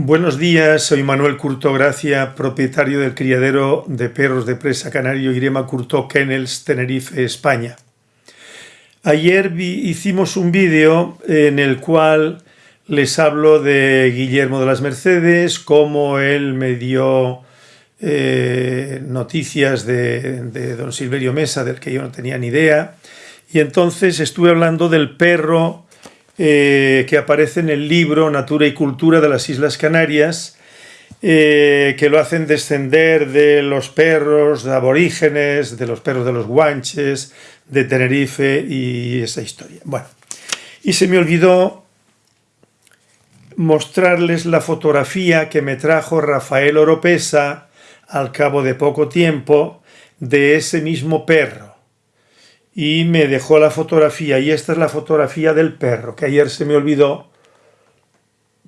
Buenos días, soy Manuel Curto Gracia, propietario del criadero de perros de presa canario Irema Curto Kennels, Tenerife, España. Ayer hicimos un vídeo en el cual les hablo de Guillermo de las Mercedes, cómo él me dio eh, noticias de, de don Silverio Mesa, del que yo no tenía ni idea, y entonces estuve hablando del perro eh, que aparece en el libro Natura y Cultura de las Islas Canarias, eh, que lo hacen descender de los perros de aborígenes, de los perros de los guanches, de Tenerife y esa historia. Bueno, y se me olvidó mostrarles la fotografía que me trajo Rafael Oropesa al cabo de poco tiempo de ese mismo perro y me dejó la fotografía y esta es la fotografía del perro que ayer se me olvidó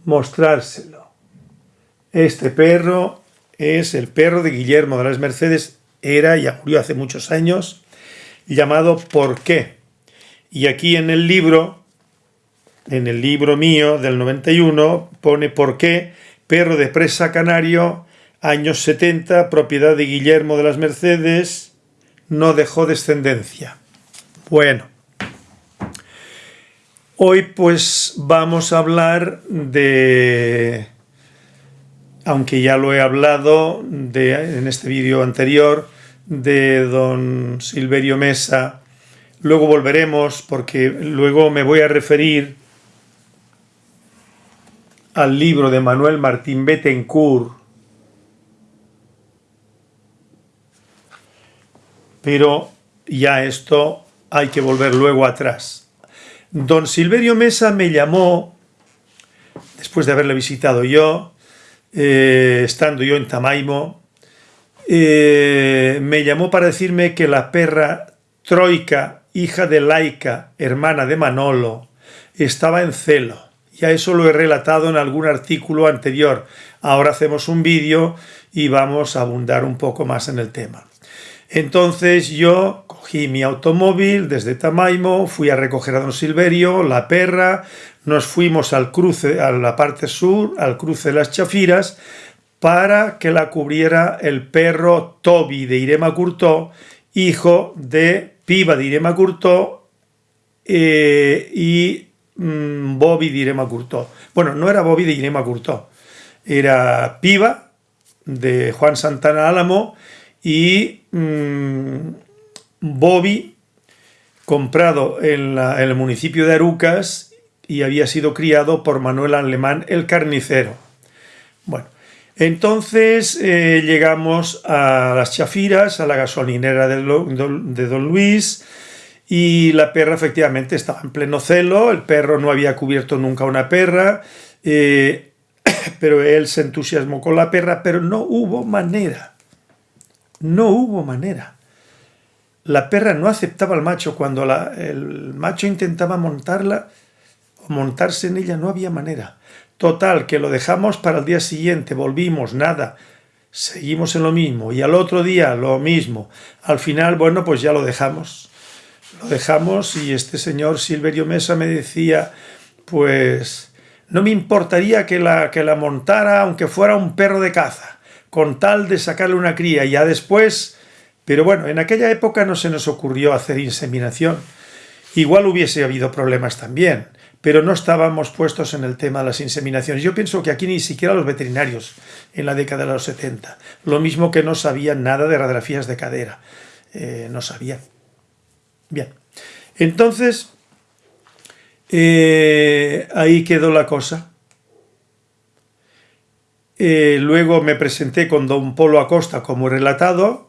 mostrárselo. Este perro es el perro de Guillermo de las Mercedes, era, ya murió hace muchos años, llamado ¿Por qué? Y aquí en el libro, en el libro mío del 91, pone ¿Por qué? Perro de presa canario, años 70, propiedad de Guillermo de las Mercedes, no dejó descendencia. Bueno, hoy pues vamos a hablar de, aunque ya lo he hablado de, en este vídeo anterior, de don Silverio Mesa, luego volveremos porque luego me voy a referir al libro de Manuel Martín Bettencourt, pero ya esto hay que volver luego atrás. Don Silverio Mesa me llamó, después de haberle visitado yo, eh, estando yo en Tamaimo, eh, me llamó para decirme que la perra Troika, hija de Laika, hermana de Manolo, estaba en celo. Ya eso lo he relatado en algún artículo anterior. Ahora hacemos un vídeo y vamos a abundar un poco más en el tema. Entonces yo cogí mi automóvil desde Tamaimo, fui a recoger a don Silverio, la perra, nos fuimos al cruce, a la parte sur, al cruce de las Chafiras, para que la cubriera el perro Toby de Irema Curtó, hijo de Piva de Irema Curtó eh, y mm, Bobby de Irema Curtó. Bueno, no era Bobby de Irema Curtó, era Piva de Juan Santana Álamo y mm, Bobby, comprado en, el municipio de Arucas y había sido criado por Manuel Alemán el carnicero. Bueno, entonces eh, llegamos a las Chafiras, a la gasolinera de, Don Luis, y la perra efectivamente estaba en pleno celo, el perro no había cubierto nunca una perra, eh, pero él se entusiasmó con la perra, pero no hubo manera no hubo manera. La perra no aceptaba al macho. Cuando el macho intentaba montarla o montarse en ella, no había manera. Total, que lo dejamos para el día siguiente, volvimos, nada. Seguimos en lo mismo. Y al otro día lo mismo. Al final, bueno, pues ya lo dejamos. Lo dejamos y este señor Silverio Mesa me decía, pues no me importaría que la, que la montara aunque fuera un perro de caza con tal de sacarle una cría ya después... Pero bueno, en aquella época no se nos ocurrió hacer inseminación. Igual hubiese habido problemas también, pero no estábamos puestos en el tema de las inseminaciones. Yo pienso que aquí ni siquiera los veterinarios en la década de los 70. Lo mismo que no sabían nada de radiografías de cadera. Eh, no sabían. Bien. Entonces, eh, ahí quedó la cosa. Eh, luego me presenté con don Polo Acosta como relatado,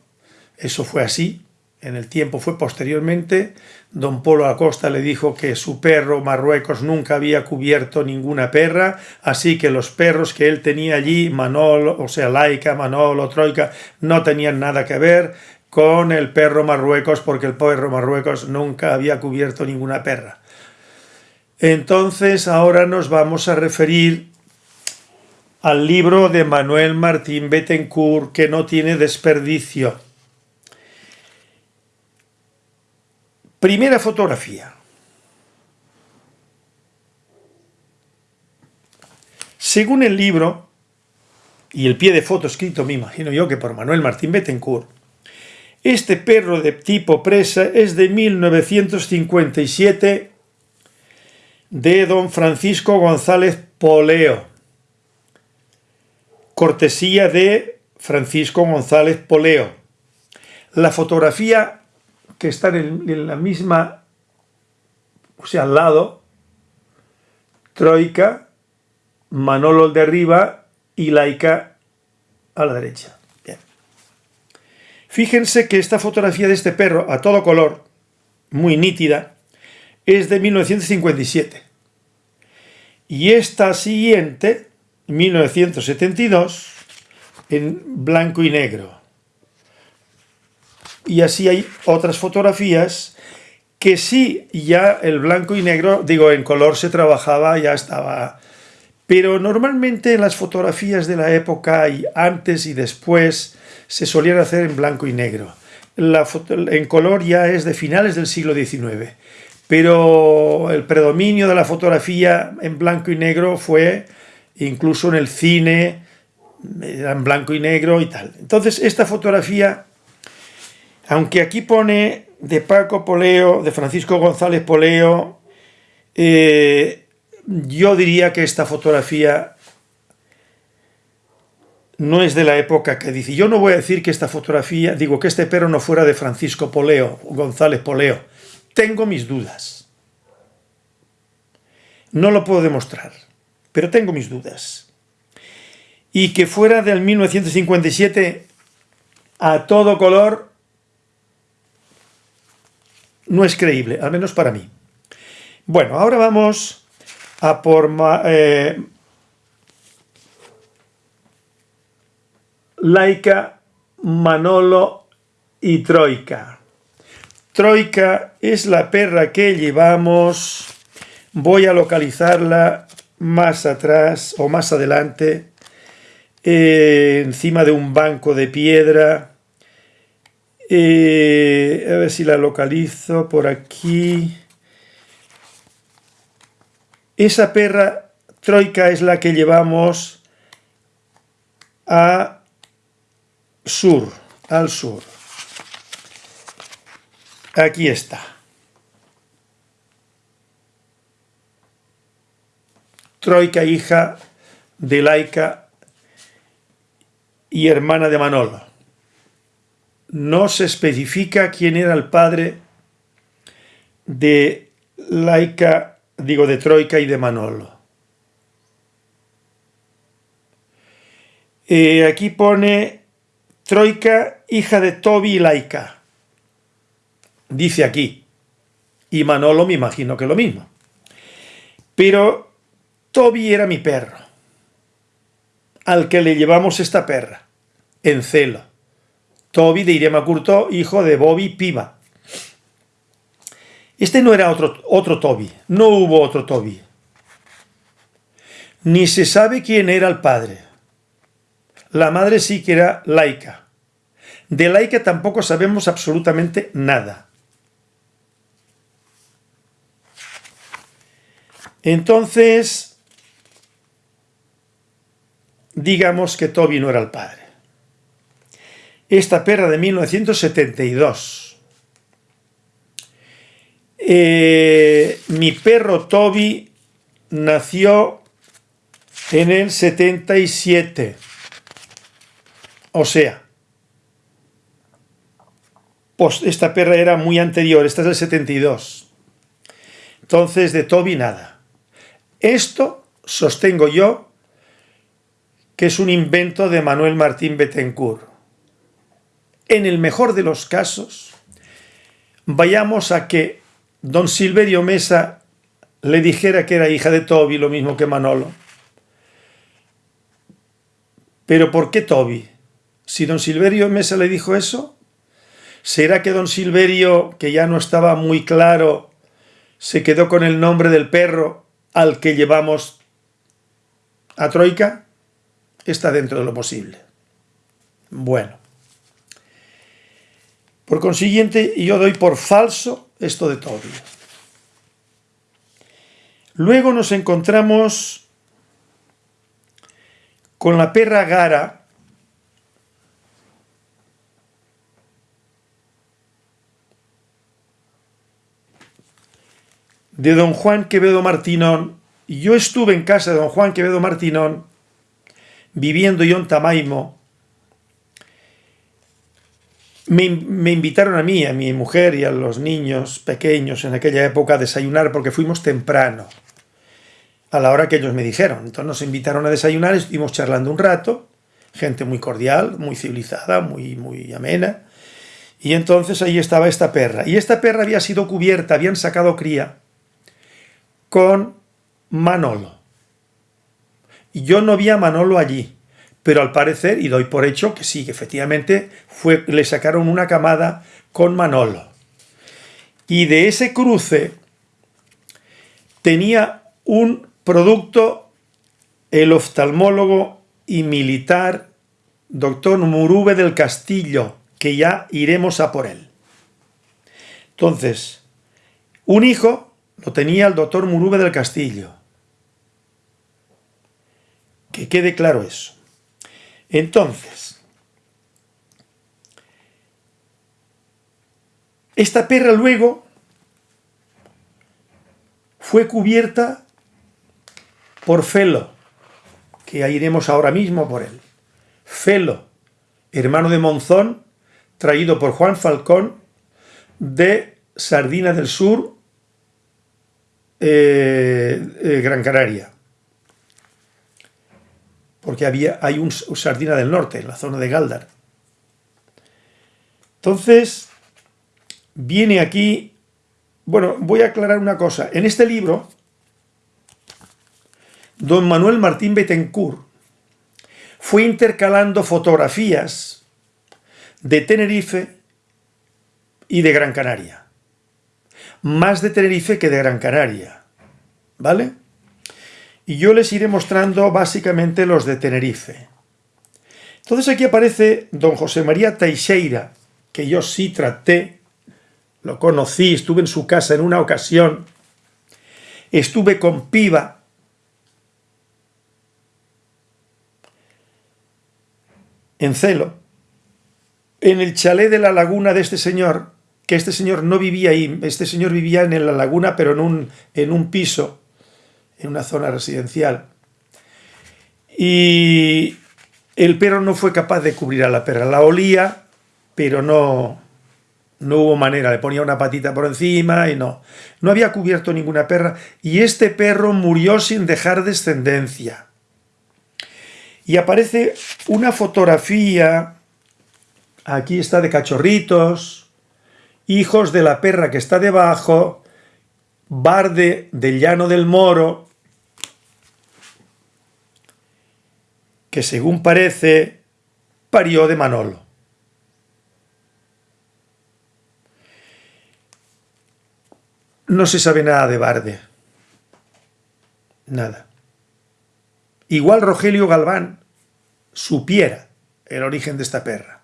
eso fue así, en el tiempo fue posteriormente, don Polo Acosta le dijo que su perro Marruecos nunca había cubierto ninguna perra, así que los perros que él tenía allí, Manolo, o sea, Laica, Manolo, Troika, no tenían nada que ver con el perro Marruecos, porque el perro Marruecos nunca había cubierto ninguna perra. Entonces ahora nos vamos a referir al libro de Manuel Martín Bettencourt que no tiene desperdicio. Primera fotografía. Según el libro, y el pie de foto escrito, me imagino yo, que por Manuel Martín Bettencourt. Este perro de tipo presa es de 1957 de don Francisco González Poleo. Cortesía de Francisco González Poleo. La fotografía que está en, la misma, o sea, al lado, Troika, Manolo de arriba y Laika a la derecha. Fíjense que esta fotografía de este perro a todo color, muy nítida, es de 1957. Y esta siguiente, 1972, en blanco y negro. Y así hay otras fotografías que sí, ya el blanco y negro, digo, en color se trabajaba, ya estaba... Pero normalmente en las fotografías de la época, y antes y después, se solían hacer en blanco y negro. En color ya es de finales del siglo XIX pero el predominio de la fotografía en blanco y negro fue incluso en el cine, en blanco y negro y tal. Entonces esta fotografía, aunque aquí pone de Paco Poleo, de Francisco González Poleo, eh, yo diría que esta fotografía no es de la época que dice. Yo no voy a decir que esta fotografía, digo que este perro no fuera de Francisco Poleo, González Poleo, tengo mis dudas. No lo puedo demostrar, pero tengo mis dudas. Y que fuera del 1957 a todo color no es creíble, al menos para mí. Bueno, ahora vamos a por eh, Laika, Manolo y Troika. Troika es la perra que llevamos. Voy a localizarla más atrás o más adelante. Eh, encima de un banco de piedra. Eh, a ver si la localizo por aquí. Esa perra troika es la que llevamos a sur, al sur. Aquí está. Troika, hija de Laika y hermana de Manolo. No se especifica quién era el padre de Laika, digo de Troika y de Manolo. Eh, aquí pone Troika, hija de Toby y Laika dice aquí. Y Manolo me imagino que lo mismo. Pero Toby era mi perro, al que le llevamos esta perra, en celo. Toby de Irema Curto, hijo de Bobby Piva. Este no era otro, otro Toby, no hubo otro Toby. Ni se sabe quién era el padre. La madre sí que era laica. De laica tampoco sabemos absolutamente nada. Entonces, digamos que Toby no era el padre. Esta perra de 1972. Eh, mi perro Toby nació en el 77. O sea, pues esta perra era muy anterior, esta es del 72. Entonces, de Toby nada. Esto sostengo yo que es un invento de Manuel Martín Bettencourt. En el mejor de los casos, vayamos a que don Silverio Mesa le dijera que era hija de Toby, lo mismo que Manolo. Pero ¿por qué Toby? Si don Silverio Mesa le dijo eso, ¿será que don Silverio, que ya no estaba muy claro, se quedó con el nombre del perro al que llevamos a Troika está dentro de lo posible. Bueno. Por consiguiente, yo doy por falso esto de Toby. Luego nos encontramos con la perra Gara, de don Juan Quevedo Martinón, yo estuve en casa de don Juan Quevedo Martinón, viviendo yo en Tamaimo, me, me, invitaron a mí, a mi mujer y a los niños pequeños en aquella época a desayunar porque fuimos temprano, a la hora que ellos me dijeron. Entonces nos invitaron a desayunar, estuvimos charlando un rato, gente muy cordial, muy civilizada, muy, muy amena, y entonces ahí estaba esta perra. Y esta perra había sido cubierta, habían sacado cría con Manolo. Y yo no vi a Manolo allí, pero al parecer, y doy por hecho que sí, que efectivamente fue, le sacaron una camada con Manolo. Y de ese cruce tenía un producto el oftalmólogo y militar doctor Murube del Castillo, que ya iremos a por él. Entonces, un hijo lo tenía el doctor Murube del Castillo. Que quede claro eso. Entonces, esta perra luego fue cubierta por Felo, que iremos ahora mismo por él. Felo, hermano de Monzón, traído por Juan Falcón de Sardina del Sur, eh, eh, Gran Canaria porque había, hay un, sardina del norte, en la zona de Galdar. Entonces, viene aquí, bueno, voy a aclarar una cosa. En este libro, don Manuel Martín Betancourt fue intercalando fotografías de Tenerife y de Gran Canaria. Más de Tenerife que de Gran Canaria, ¿vale? Y yo les iré mostrando básicamente los de Tenerife. Entonces aquí aparece don José María Teixeira, que yo sí traté, lo conocí, estuve en su casa en una ocasión, estuve con Piva, en Celo, en el chalet de la laguna de este señor, que este señor no vivía ahí, este señor vivía en la laguna, pero en un, en un piso, en una zona residencial. Y el perro no fue capaz de cubrir a la perra. La olía, pero no, no hubo manera. Le ponía una patita por encima y no. No había cubierto ninguna perra. Y este perro murió sin dejar descendencia. Y aparece una fotografía, aquí está de cachorritos, hijos de la perra que está debajo, Barde del Llano del Moro, que según parece parió de Manolo. No se sabe nada de Barde. Nada. Igual Rogelio Galván supiera el origen de esta perra.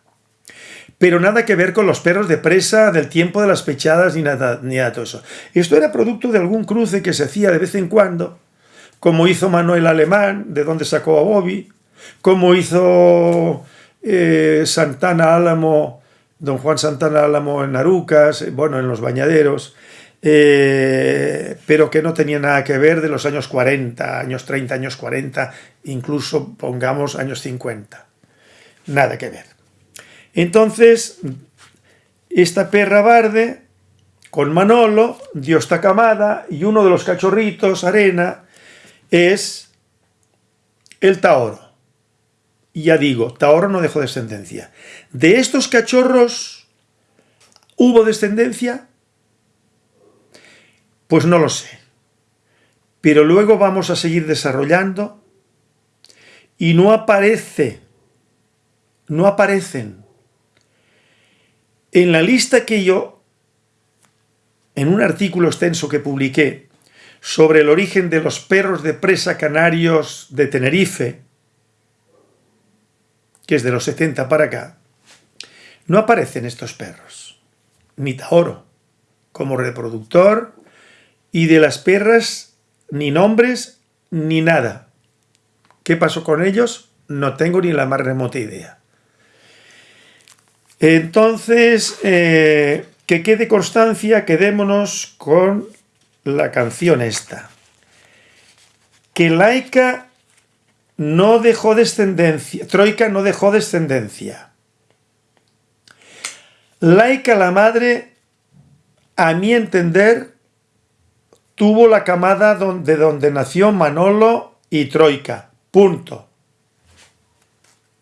Pero nada que ver con los perros de presa del tiempo de las pechadas ni nada, ni nada de todo eso. Esto era producto de algún cruce que se hacía de vez en cuando, como hizo Manuel Alemán, de donde sacó a Bobby, como hizo eh, Santana Álamo, don Juan Santana Álamo en Arucas, bueno, en los bañaderos, eh, pero que no tenía nada que ver de los años 40, años 30, años 40, incluso pongamos años 50. Nada que ver. Entonces, esta perra barde, con Manolo, dio esta camada, y uno de los cachorritos, Arena, es el Taoro. Y ya digo, Taoro no dejó descendencia. ¿De estos cachorros hubo descendencia? Pues no lo sé. Pero luego vamos a seguir desarrollando y no aparece, no aparecen en la lista que yo, en un artículo extenso que publiqué sobre el origen de los perros de presa canarios de Tenerife, que es de los 70 para acá, no aparecen estos perros, ni Taoro, como reproductor, y de las perras ni nombres ni nada. ¿Qué pasó con ellos? No tengo ni la más remota idea. Entonces, eh, que quede constancia, quedémonos con la canción esta. Que Laica no dejó descendencia, Troika no dejó descendencia. Laica la madre, a mi entender, tuvo la camada de donde nació Manolo y Troika. Punto.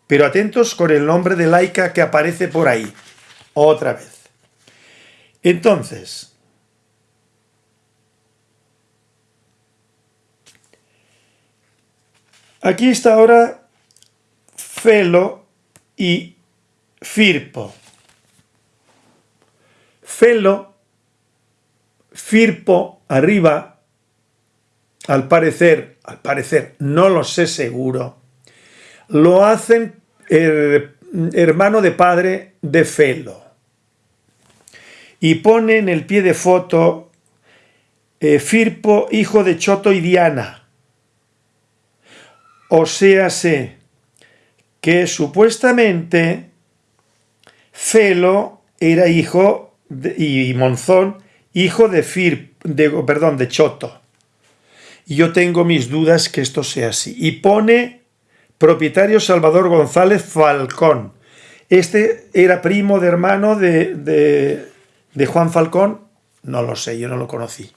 Pero atentos con el nombre de Laica que aparece por ahí. Otra vez. Entonces, aquí está ahora Felo y Firpo. Felo, Firpo, arriba, al parecer, al parecer, no lo sé seguro, lo hacen hermano de padre de Felo y pone en el pie de foto eh, Firpo, hijo de Choto y Diana. O sea, sé que supuestamente Felo era hijo y Monzón, hijo de Fir, de, perdón, de Choto. Y yo tengo mis dudas que esto sea así. Y pone propietario Salvador González Falcón. Este era primo de hermano de ¿De Juan Falcón? No lo sé, yo no lo conocí.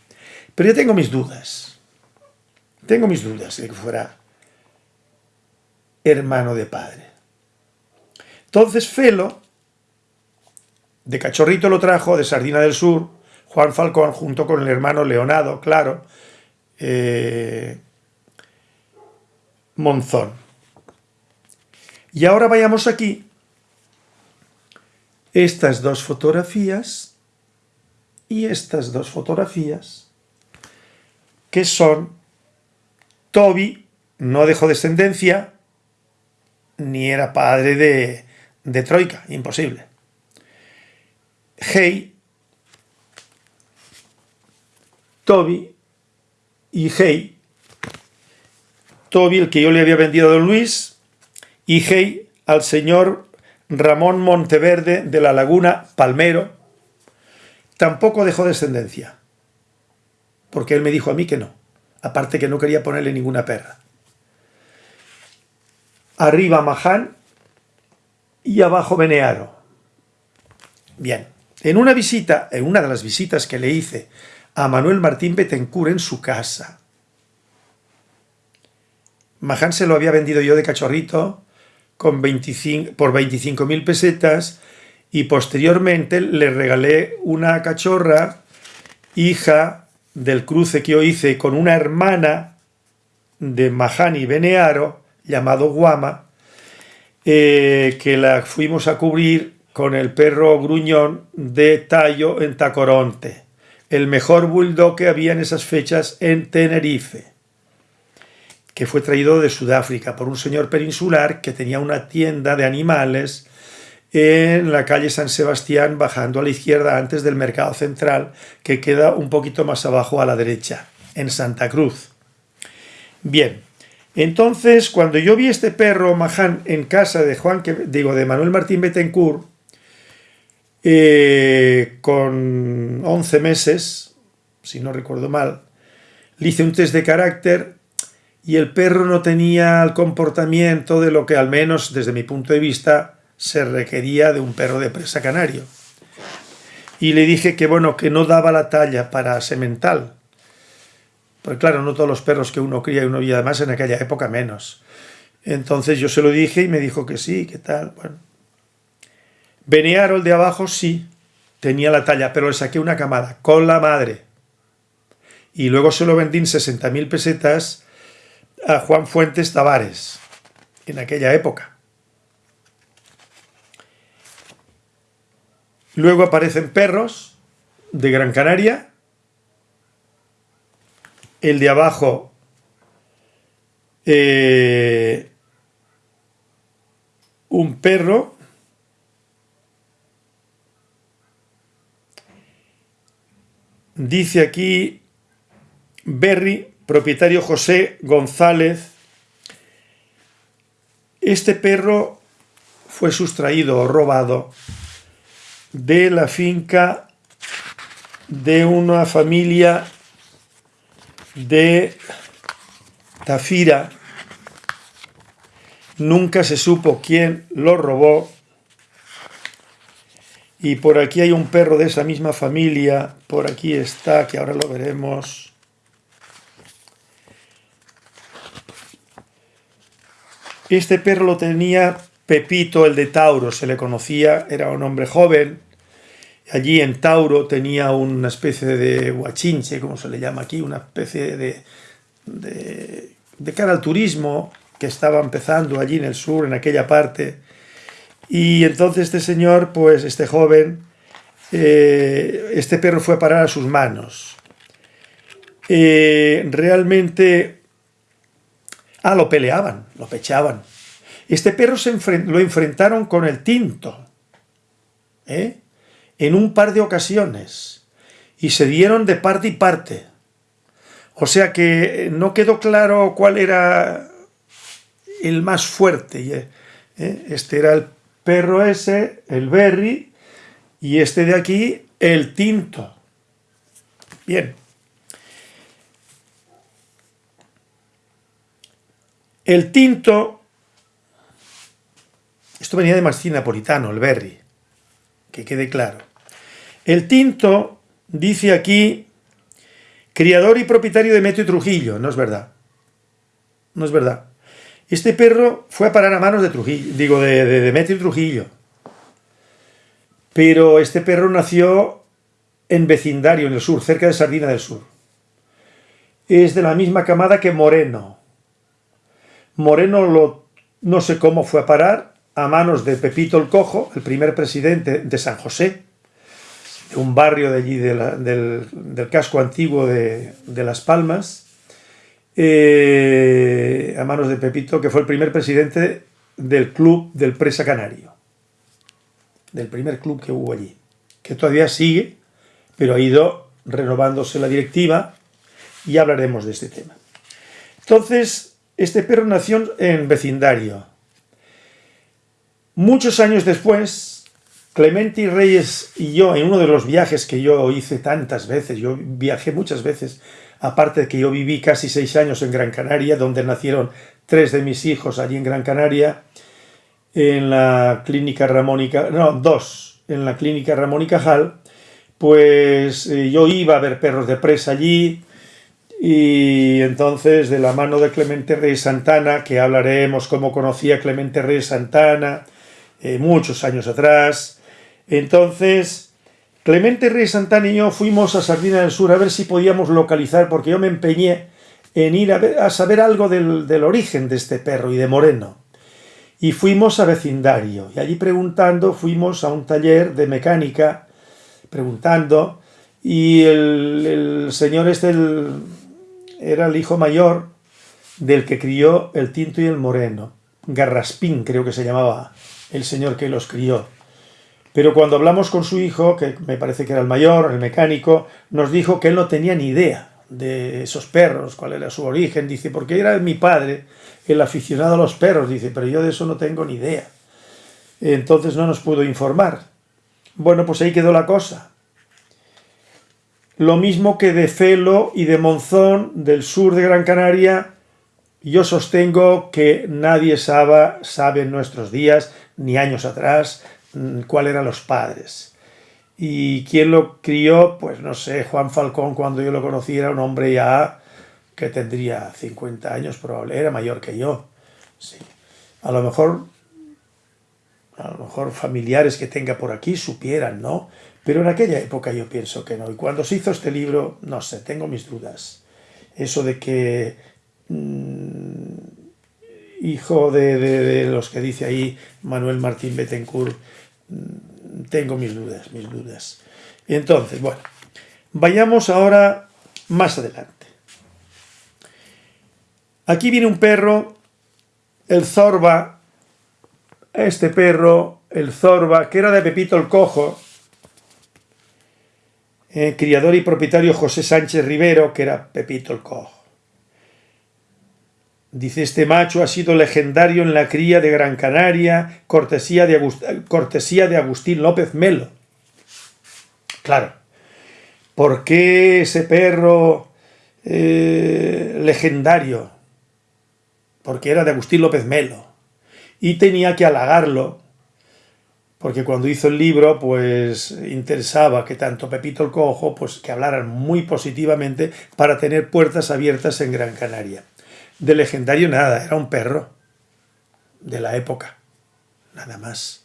Pero yo tengo mis dudas. Tengo mis dudas de que fuera hermano de padre. Entonces Felo, de cachorrito lo trajo, de Sardina del Sur, Juan Falcón, junto con el hermano Leonado, claro, eh, Monzón. Y ahora vayamos aquí. Estas dos fotografías y estas dos fotografías que son Toby no dejó descendencia ni era padre de, de Troika, imposible. Hey, Toby y Hey, Toby el que yo le había vendido a Don Luis y Hey al señor Ramón Monteverde de la Laguna Palmero, Tampoco dejó descendencia, porque él me dijo a mí que no, aparte que no quería ponerle ninguna perra. Arriba Maján y abajo Benearo. Bien, en una visita, en una de las visitas que le hice a Manuel Martín Betancourt en su casa, Maján se lo había vendido yo de cachorrito con 25, por 25.000 pesetas y posteriormente le regalé una cachorra, hija del cruce que yo hice con una hermana de Mahani Benearo, llamado Guama, eh, que la fuimos a cubrir con el perro gruñón de Tallo en Tacoronte, el mejor bulldog que había en esas fechas en Tenerife, que fue traído de Sudáfrica por un señor peninsular que tenía una tienda de animales en la calle San Sebastián, bajando a la izquierda antes del Mercado Central, que queda un poquito más abajo a la derecha, en Santa Cruz. Bien, entonces cuando yo vi este perro Maján en casa de Juan, digo, de Manuel Martín Betancourt, eh, con 11 meses, si no recuerdo mal, le hice un test de carácter y el perro no tenía el comportamiento de lo que al menos desde mi punto de vista se requería de un perro de presa canario. Y le dije que bueno, que no daba la talla para semental. Porque claro, no todos los perros que uno cría y uno y además en aquella época menos. Entonces yo se lo dije y me dijo que sí, que tal, bueno. Benearo, el de abajo, sí, tenía la talla, pero le saqué una camada con la madre. Y luego se lo vendí en 60.000 pesetas a Juan Fuentes Tavares, en aquella época. Luego aparecen perros de Gran Canaria. El de abajo eh, un perro dice aquí Berry, propietario José González Este perro fue sustraído o robado de la finca de una familia de Tafira. Nunca se supo quién lo robó. Y por aquí hay un perro de esa misma familia. Por aquí está, que ahora lo veremos. Este perro lo tenía Pepito, el de Tauro, se le conocía, era un hombre joven. Allí en Tauro tenía una especie de guachinche, como se le llama aquí, una especie de, de, cara al turismo que estaba empezando allí en el sur, en aquella parte. Y entonces este señor, pues este joven, eh, este perro fue a parar a sus manos. Eh, realmente Ah, lo peleaban, lo pechaban. Este perro se lo enfrentaron con el tinto, ¿eh? En un par de ocasiones, y se dieron de parte y parte. O sea que no quedó claro cuál era el más fuerte. ¿eh? Este era el perro ese, el berry, y este de aquí, el tinto. Bien. El tinto, esto venía de Marcín Napolitano, el berry, que quede claro. El tinto dice aquí, criador y propietario de Meteo Trujillo, no es verdad. No es verdad. Este perro fue a parar a manos de Trujillo, digo, de, de Trujillo. Pero este perro nació en vecindario, en el sur, cerca de Sardina del Sur. Es de la misma camada que Moreno, Moreno lo, no sé cómo fue a parar a manos de Pepito el Cojo, el primer presidente de San José, un barrio de allí del, casco antiguo de, Las Palmas, eh, a manos de Pepito, que fue el primer presidente del club del Presa Canario, del primer club que hubo allí, que todavía sigue, pero ha ido renovándose la directiva y hablaremos de este tema. Entonces, este perro nació en vecindario. Muchos años después, Clemente Reyes y yo, en uno de los viajes que yo hice tantas veces, yo viajé muchas veces, aparte de que yo viví casi seis años en Gran Canaria, donde nacieron tres de mis hijos allí en Gran Canaria, en la clínica Ramón y no, dos, en la clínica Ramón y Cajal, pues eh, yo iba a ver perros de presa allí, y entonces, de la mano de Clemente Rey Santana, que hablaremos cómo conocía Clemente Rey Santana, eh, muchos años atrás, entonces, Clemente Rey Santana y yo fuimos a Sardina del Sur a ver si podíamos localizar, porque yo me empeñé en ir a, saber algo del, origen de este perro y de Moreno. Y fuimos a vecindario, y allí preguntando, fuimos a un taller de mecánica, preguntando, y el, señor este, era el hijo mayor del que crió el Tinto y el Moreno. Garraspín creo que se llamaba el señor que los crió. Pero cuando hablamos con su hijo, que me parece que era el mayor, el mecánico, nos dijo que él no tenía ni idea de esos perros, cuál era su origen. Dice, porque era mi padre el aficionado a los perros. Dice, pero yo de eso no tengo ni idea. Entonces no nos pudo informar. Bueno, pues ahí quedó la cosa. Lo mismo que de Felo y de Monzón, del sur de Gran Canaria, yo sostengo que nadie sabe, sabe en nuestros días, ni años atrás, cuáles eran los padres. Y quién lo crió, pues no sé, Juan Falcón cuando yo lo conocí era un hombre ya que tendría 50 años probable, era mayor que yo. Sí. A lo mejor a lo mejor familiares que tenga por aquí supieran, ¿no? Pero en aquella época yo pienso que no. Y cuando se hizo este libro, no sé, tengo mis dudas. Eso de que mm, hijo de, los que dice ahí Manuel Martín Betancourt, mm, tengo mis dudas, mis dudas. Y entonces, bueno, vayamos ahora más adelante. Aquí viene un perro, el Zorba, este perro, el Zorba, que era de Pepito el Cojo, eh, criador y propietario José Sánchez Rivero, que era Pepito el Cojo. Dice, este macho ha sido legendario en la cría de Gran Canaria, cortesía de, cortesía de Agustín López Melo. Claro, ¿por qué ese perro eh, legendario? Porque era de Agustín López Melo. Y tenía que halagarlo, porque cuando hizo el libro, pues interesaba que tanto Pepito el Cojo, pues que hablaran muy positivamente para tener puertas abiertas en Gran Canaria. De legendario nada, era un perro de la época, nada más.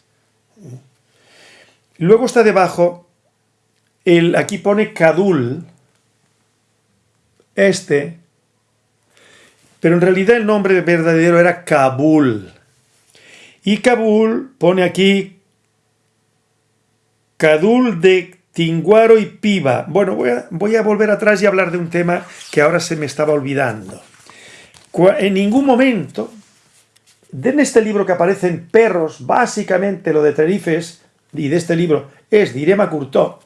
Luego está debajo, el, aquí pone Cadul, este, pero en realidad el nombre verdadero era Kabul. Y Kabul pone aquí Cadul de Tinguaro y Piva. Bueno, voy a, voy a volver atrás y hablar de un tema que ahora se me estaba olvidando en ningún momento, en este libro que aparecen perros, básicamente lo de Terifes, y de este libro es de Irema Curtó,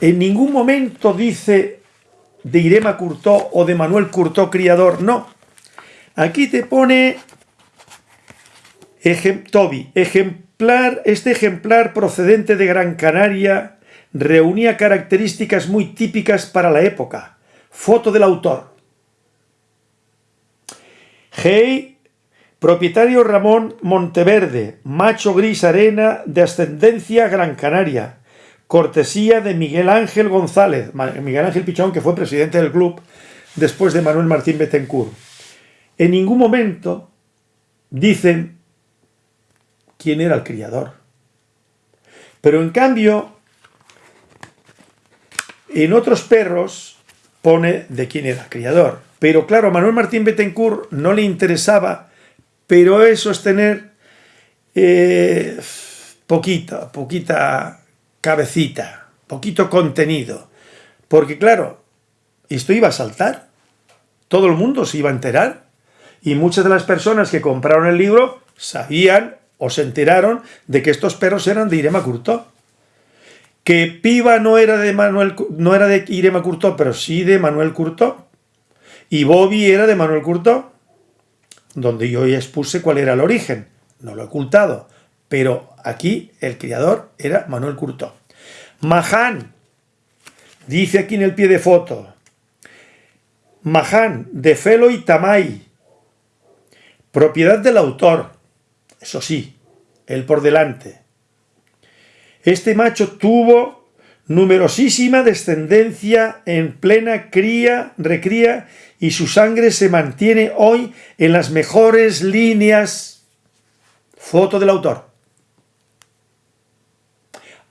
en ningún momento dice de Irema Curtó o de Manuel Curtó criador, no. Aquí te pone Toby, ejemplar, este ejemplar procedente de Gran Canaria reunía características muy típicas para la época. Foto del autor. Hey, propietario Ramón Monteverde, macho gris arena de ascendencia Gran Canaria, cortesía de Miguel Ángel González, Miguel Ángel Pichón, que fue presidente del club después de Manuel Martín Betancourt. En ningún momento dicen quién era el criador. Pero en cambio, en otros perros pone de quién era el criador. Pero claro, a Manuel Martín Betancourt no le interesaba, pero eso es tener eh, poquita, poquita cabecita, poquito contenido. Porque claro, esto iba a saltar, todo el mundo se iba a enterar, y muchas de las personas que compraron el libro sabían o se enteraron de que estos perros eran de Irema Curtó. Que Piva no era de Manuel, no era de Irema Curtó, pero sí de Manuel Curtó. Y Bobby era de Manuel Curto, donde yo ya expuse cuál era el origen. No lo he ocultado. Pero aquí el criador era Manuel Curto. Maján, dice aquí en el pie de foto. Maján, de Felo y Tamay. Propiedad del autor. Eso sí, él por delante. Este macho tuvo numerosísima descendencia en plena cría, recría y su sangre se mantiene hoy en las mejores líneas. Foto del autor.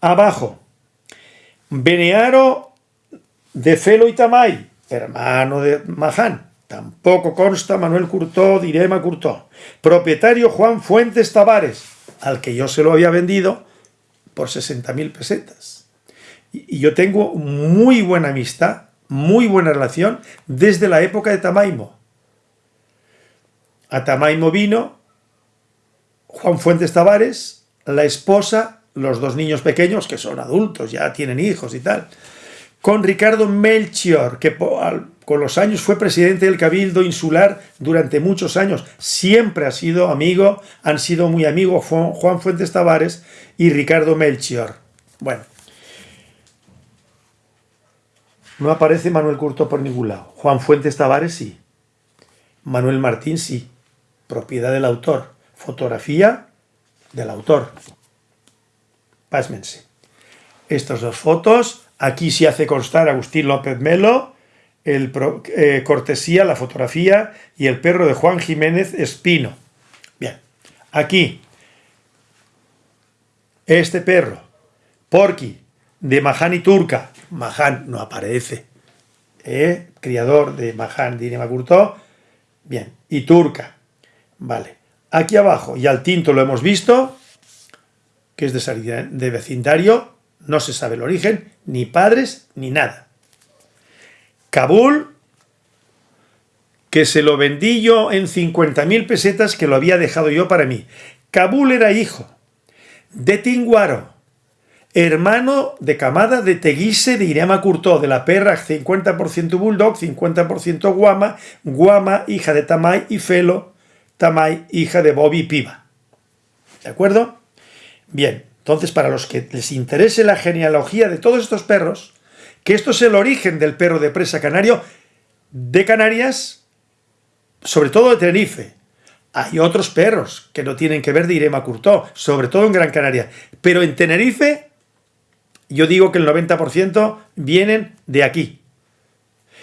Abajo, Benearo de Felo y Tamay, hermano de Maján. Tampoco consta Manuel Curtó, Direma Curtó. Propietario Juan Fuentes Tavares, al que yo se lo había vendido por 60.000 pesetas. Y yo tengo muy buena amistad muy buena relación desde la época de Tamaimo. A Tamaimo vino Juan Fuentes Tavares, la esposa, los dos niños pequeños, que son adultos, ya tienen hijos y tal, con Ricardo Melchior, que con los años fue presidente del Cabildo Insular durante muchos años, siempre ha sido amigo, han sido muy amigos Juan Fuentes Tavares y Ricardo Melchior. Bueno, no aparece Manuel Curto por ningún lado. Juan Fuentes Tavares sí. Manuel Martín sí. Propiedad del autor. Fotografía del autor. Pásmense. Estas dos fotos. Aquí se hace constar Agustín López Melo, el eh, cortesía, la fotografía y el perro de Juan Jiménez Espino. Bien. Aquí. Este perro. Porky. De Mahani Turca. Mahan no aparece. ¿Eh? Criador de Mahan de Curto. Bien. Y Turca. Vale. Aquí abajo, y al tinto lo hemos visto, que es de salida de vecindario, no se sabe el origen, ni padres, ni nada. Kabul, que se lo vendí yo en 50.000 pesetas que lo había dejado yo para mí. Kabul era hijo de Tinguaro, hermano de camada de Teguise de Irema Curtó, de la perra 50% Bulldog, 50% Guama, Guama, hija de Tamay y Felo, Tamay, hija de Bobby Piva. ¿De acuerdo? Bien, entonces para los que les interese la genealogía de todos estos perros, que esto es el origen del perro de presa canario de Canarias, sobre todo de Tenerife. Hay otros perros que no tienen que ver de Irema Curtó, sobre todo en Gran Canaria. Pero en Tenerife yo digo que el 90% vienen de aquí.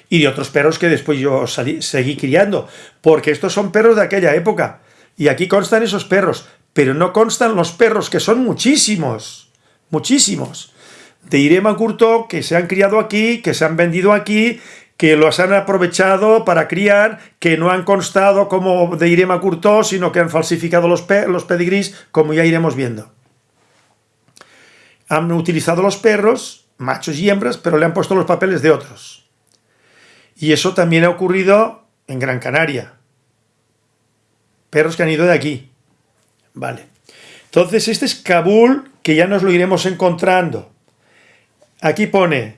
Y de otros perros que después yo seguí criando, porque estos son perros de aquella época. Y aquí constan esos perros, pero no constan los perros, que son muchísimos, muchísimos. De Irema Curto, que se han criado aquí, que se han vendido aquí, que los han aprovechado para criar, que no han constado como de Irema Curto, sino que han falsificado los, los pedigrís, como ya iremos viendo han utilizado los perros, machos y hembras, pero le han puesto los papeles de otros. Y eso también ha ocurrido en Gran Canaria. Perros que han ido de aquí. Vale. Entonces, este es Kabul, que ya nos lo iremos encontrando. Aquí pone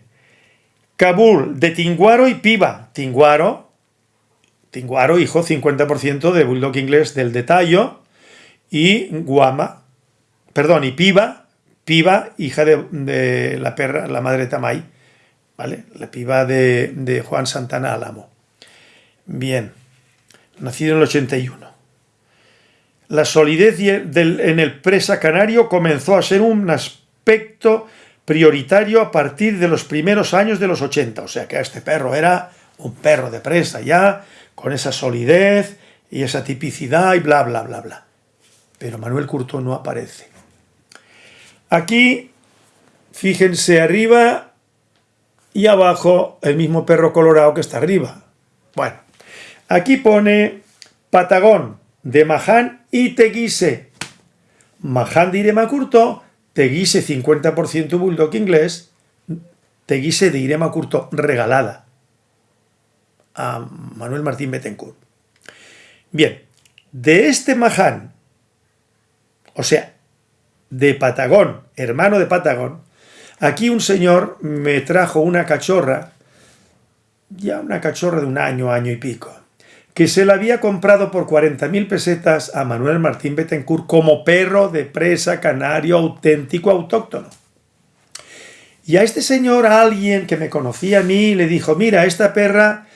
Kabul de Tinguaro y Piba. Tinguaro, Tinguaro, hijo 50% de Bulldog inglés del Detallo, y Guama, perdón, y Piba, Piba, hija de, la perra, la madre Tamay, ¿vale? La piba de, Juan Santana Álamo. Bien, nacido en el 81. La solidez en el presa canario comenzó a ser un aspecto prioritario a partir de los primeros años de los 80, o sea que este perro era un perro de presa ya, con esa solidez y esa tipicidad y bla, bla, bla, bla. Pero Manuel Curto no aparece. Aquí, fíjense arriba y abajo el mismo perro colorado que está arriba. Bueno, aquí pone Patagón de Maján y Teguise. Maján de Irema Curto, Teguise 50% bulldog inglés, Teguise de Irema Curto regalada a Manuel Martín Betancourt. Bien, de este Maján, o sea, de Patagón, hermano de Patagón, aquí un señor me trajo una cachorra, ya una cachorra de un año, año y pico, que se la había comprado por 40.000 pesetas a Manuel Martín Betancourt como perro de presa canario auténtico autóctono. Y a este señor, a alguien que me conocía a mí, le dijo, mira, esta perra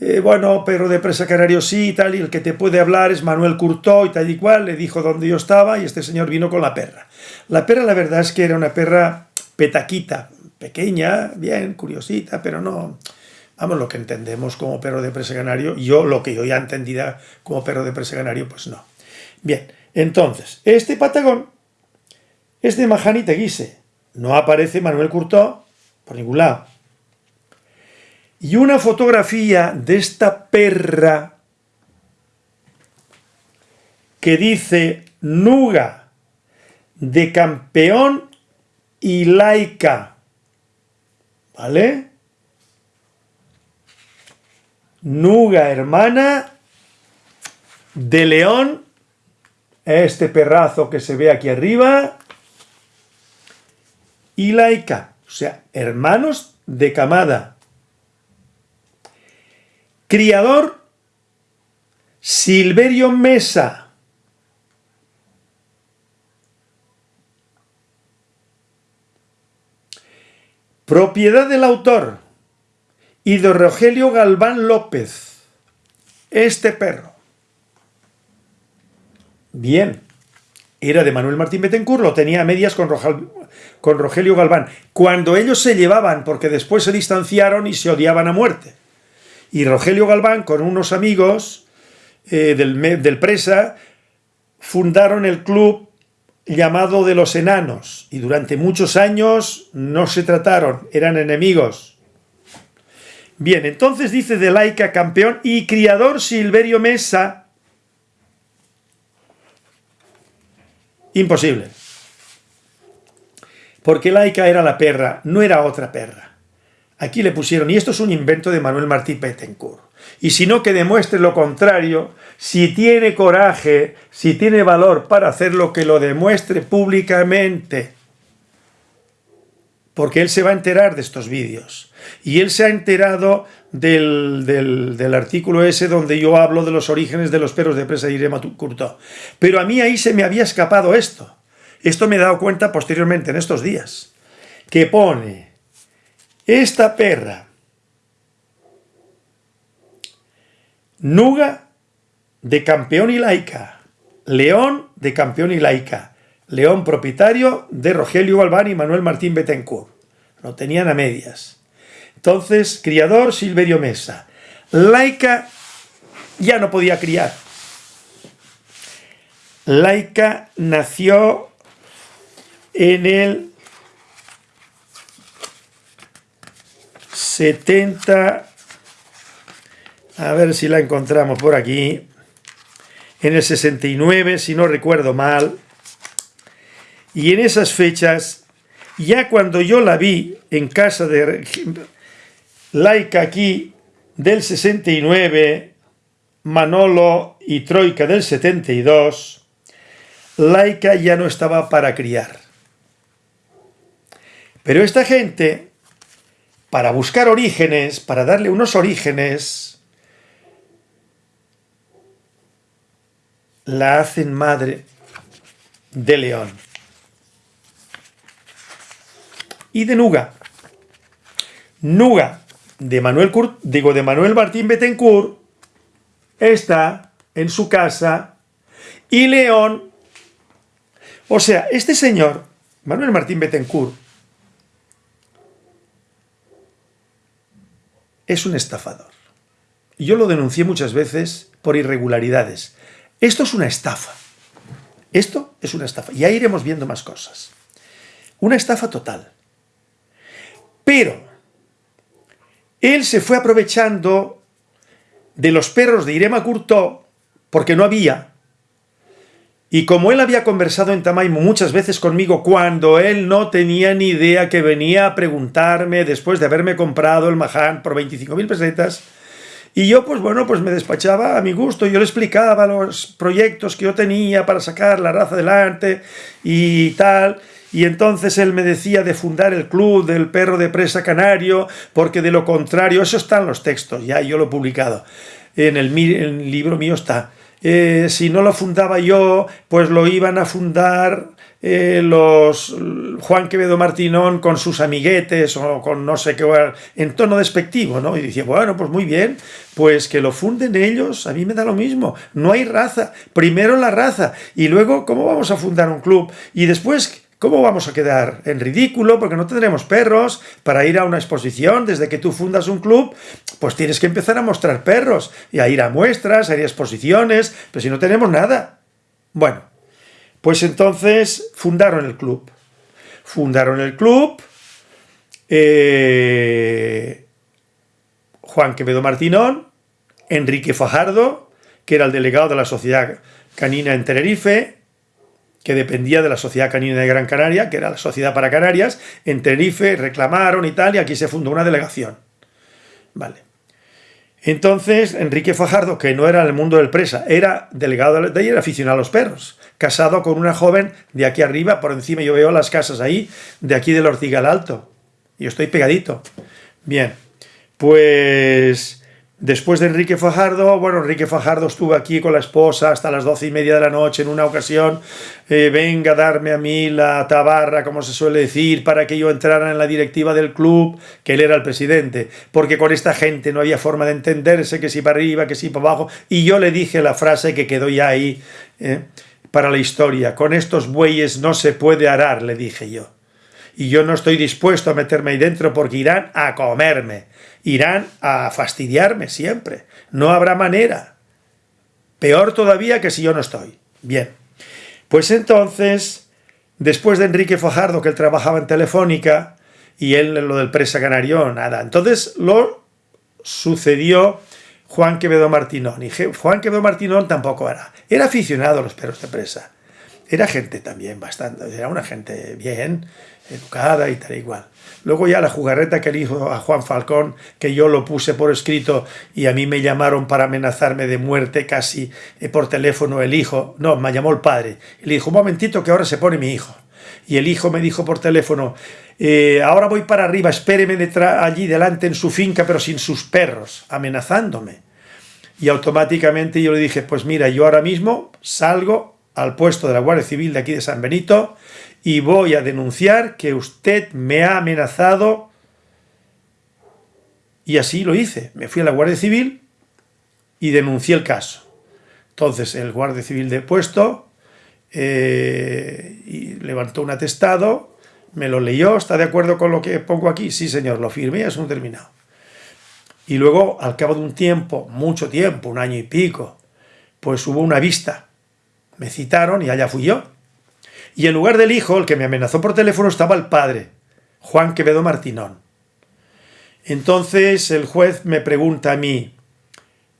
eh, bueno, perro de presa canario sí y tal, y el que te puede hablar es Manuel Curtó y tal y cual, le dijo dónde yo estaba y este señor vino con la perra. La perra la verdad es que era una perra petaquita, pequeña, bien, curiosita, pero no, vamos, lo que entendemos como perro de presa canario, yo lo que yo ya entendida como perro de presa canario, pues no. Bien, entonces, este patagón es de Majani Teguise, no aparece Manuel Curtó por ningún lado. Y una fotografía de esta perra que dice Nuga de campeón y laica. ¿Vale? Nuga hermana de león, este perrazo que se ve aquí arriba, y laica, o sea, hermanos de camada. Criador, Silverio Mesa. Propiedad del autor y de Rogelio Galván López. Este perro. Bien. Era de Manuel Martín Betancourt, lo tenía a medias con, con Rogelio Galván. Cuando ellos se llevaban, porque después se distanciaron y se odiaban a muerte. Y Rogelio Galván, con unos amigos eh, del, del Presa, fundaron el club llamado de los enanos y durante muchos años no se trataron, eran enemigos. Bien, entonces dice de laica campeón y criador Silverio Mesa. Imposible. Porque laica era la perra, no era otra perra. Aquí le pusieron, y esto es un invento de Manuel Martí Pettencourt. Y si no, que demuestre lo contrario, si tiene coraje, si tiene valor para hacerlo, que lo demuestre públicamente. porque él se va a enterar de estos vídeos. Y él se ha enterado del, del, artículo ese donde yo hablo de los orígenes de los perros de presa de Irema Curto. Pero a mí ahí se me había escapado esto. Esto me he dado cuenta posteriormente en estos días. Que pone esta perra Nuga de campeón y laica. León de campeón y laica. León propietario de Rogelio Galván y Manuel Martín Betancourt. No tenían a medias. Entonces, criador Silverio Mesa. Laica ya no podía criar. Laica nació en el 70, a ver si la encontramos por aquí, en el 69, si no recuerdo mal, y en esas fechas, ya cuando yo la vi en casa de Laica aquí del 69, Manolo y Troika del 72, Laica ya no estaba para criar. Pero esta gente, para buscar orígenes, para darle unos orígenes, la hacen madre de León. y de Nuga. Nuga de Manuel, digo, de Manuel Martín Betancourt está en su casa y León, o sea, este señor, Manuel Martín Betancourt, es un estafador. Yo lo denuncié muchas veces por irregularidades. Esto es una estafa. Esto es una estafa. Y ahí iremos viendo más cosas. Una estafa total. Pero él se fue aprovechando de los perros de Irema Curto, porque no había. Y como él había conversado en Tamaimo muchas veces conmigo, cuando él no tenía ni idea que venía a preguntarme después de haberme comprado el Mahan por 25.000 pesetas, y yo, pues bueno, pues me despachaba a mi gusto, yo le explicaba los proyectos que yo tenía para sacar la raza adelante y tal, y entonces él me decía de fundar el club del perro de presa canario, porque de lo contrario, eso está en los textos, ya yo lo he publicado, en el, libro mío está. Eh, si no lo fundaba yo, pues lo iban a fundar eh, los Juan Quevedo Martinón con sus amiguetes o con no sé qué, en tono despectivo, ¿no? Y decía, bueno, pues muy bien, pues que lo funden ellos, a mí me da lo mismo, no hay raza, primero la raza, y luego, ¿cómo vamos a fundar un club? Y después, ¿Cómo vamos a quedar en ridículo? Porque no tendremos perros para ir a una exposición. Desde que tú fundas un club, pues tienes que empezar a mostrar perros y a ir a muestras, a ir a exposiciones, pero si no tenemos nada. Bueno, pues entonces fundaron el club. Fundaron el club. Eh, Juan Quevedo Martinón, Enrique Fajardo, que era el delegado de la Sociedad Canina en Tenerife, que dependía de la Sociedad Canina de Gran Canaria, que era la Sociedad para Canarias, en Tenerife reclamaron y tal, y aquí se fundó una delegación. Vale. Entonces, Enrique Fajardo, que no era el mundo del presa, era delegado de ahí, era aficionado a los perros, casado con una joven de aquí arriba, por encima yo veo las casas ahí, de aquí del Ortigal Alto. Yo estoy pegadito. Bien, pues Después de Enrique Fajardo, bueno, Enrique Fajardo estuvo aquí con la esposa hasta las doce y media de la noche en una ocasión, eh, venga a darme a mí la tabarra, como se suele decir, para que yo entrara en la directiva del club, que él era el presidente, porque con esta gente no había forma de entenderse, que si para arriba, que si para abajo, y yo le dije la frase que quedó ya ahí eh, para la historia, con estos bueyes no se puede arar, le dije yo y yo no estoy dispuesto a meterme ahí dentro porque irán a comerme, irán a fastidiarme siempre, no habrá manera. Peor todavía que si yo no estoy. Bien, pues entonces, después de Enrique Fajardo, que él trabajaba en Telefónica, y él lo del presa canario, nada. Entonces lo sucedió Juan Quevedo Martinón. Y Juan Quevedo Martinón tampoco era. Era aficionado a los perros de presa. Era gente también bastante, era una gente bien, educada y tal igual. Luego ya la jugarreta que le dijo a Juan Falcón, que yo lo puse por escrito y a mí me llamaron para amenazarme de muerte casi eh, por teléfono el hijo, no, me llamó el padre, y le dijo, un momentito que ahora se pone mi hijo. Y el hijo me dijo por teléfono, eh, ahora voy para arriba, espéreme allí delante en su finca, pero sin sus perros, amenazándome. Y automáticamente yo le dije, pues mira, yo ahora mismo salgo al puesto de la Guardia Civil de aquí de San Benito y voy a denunciar que usted me ha amenazado. Y así lo hice. Me fui a la Guardia Civil y denuncié el caso. Entonces el Guardia Civil de puesto eh, levantó un atestado, me lo leyó, ¿está de acuerdo con lo que pongo aquí? Sí, señor, lo firmé, es un terminado. Y luego, al cabo de un tiempo, mucho tiempo, un año y pico, pues hubo una vista. Me citaron y allá fui yo. Y en lugar del hijo, el que me amenazó por teléfono, estaba el padre, Juan Quevedo Martinón. Entonces el juez me pregunta a mí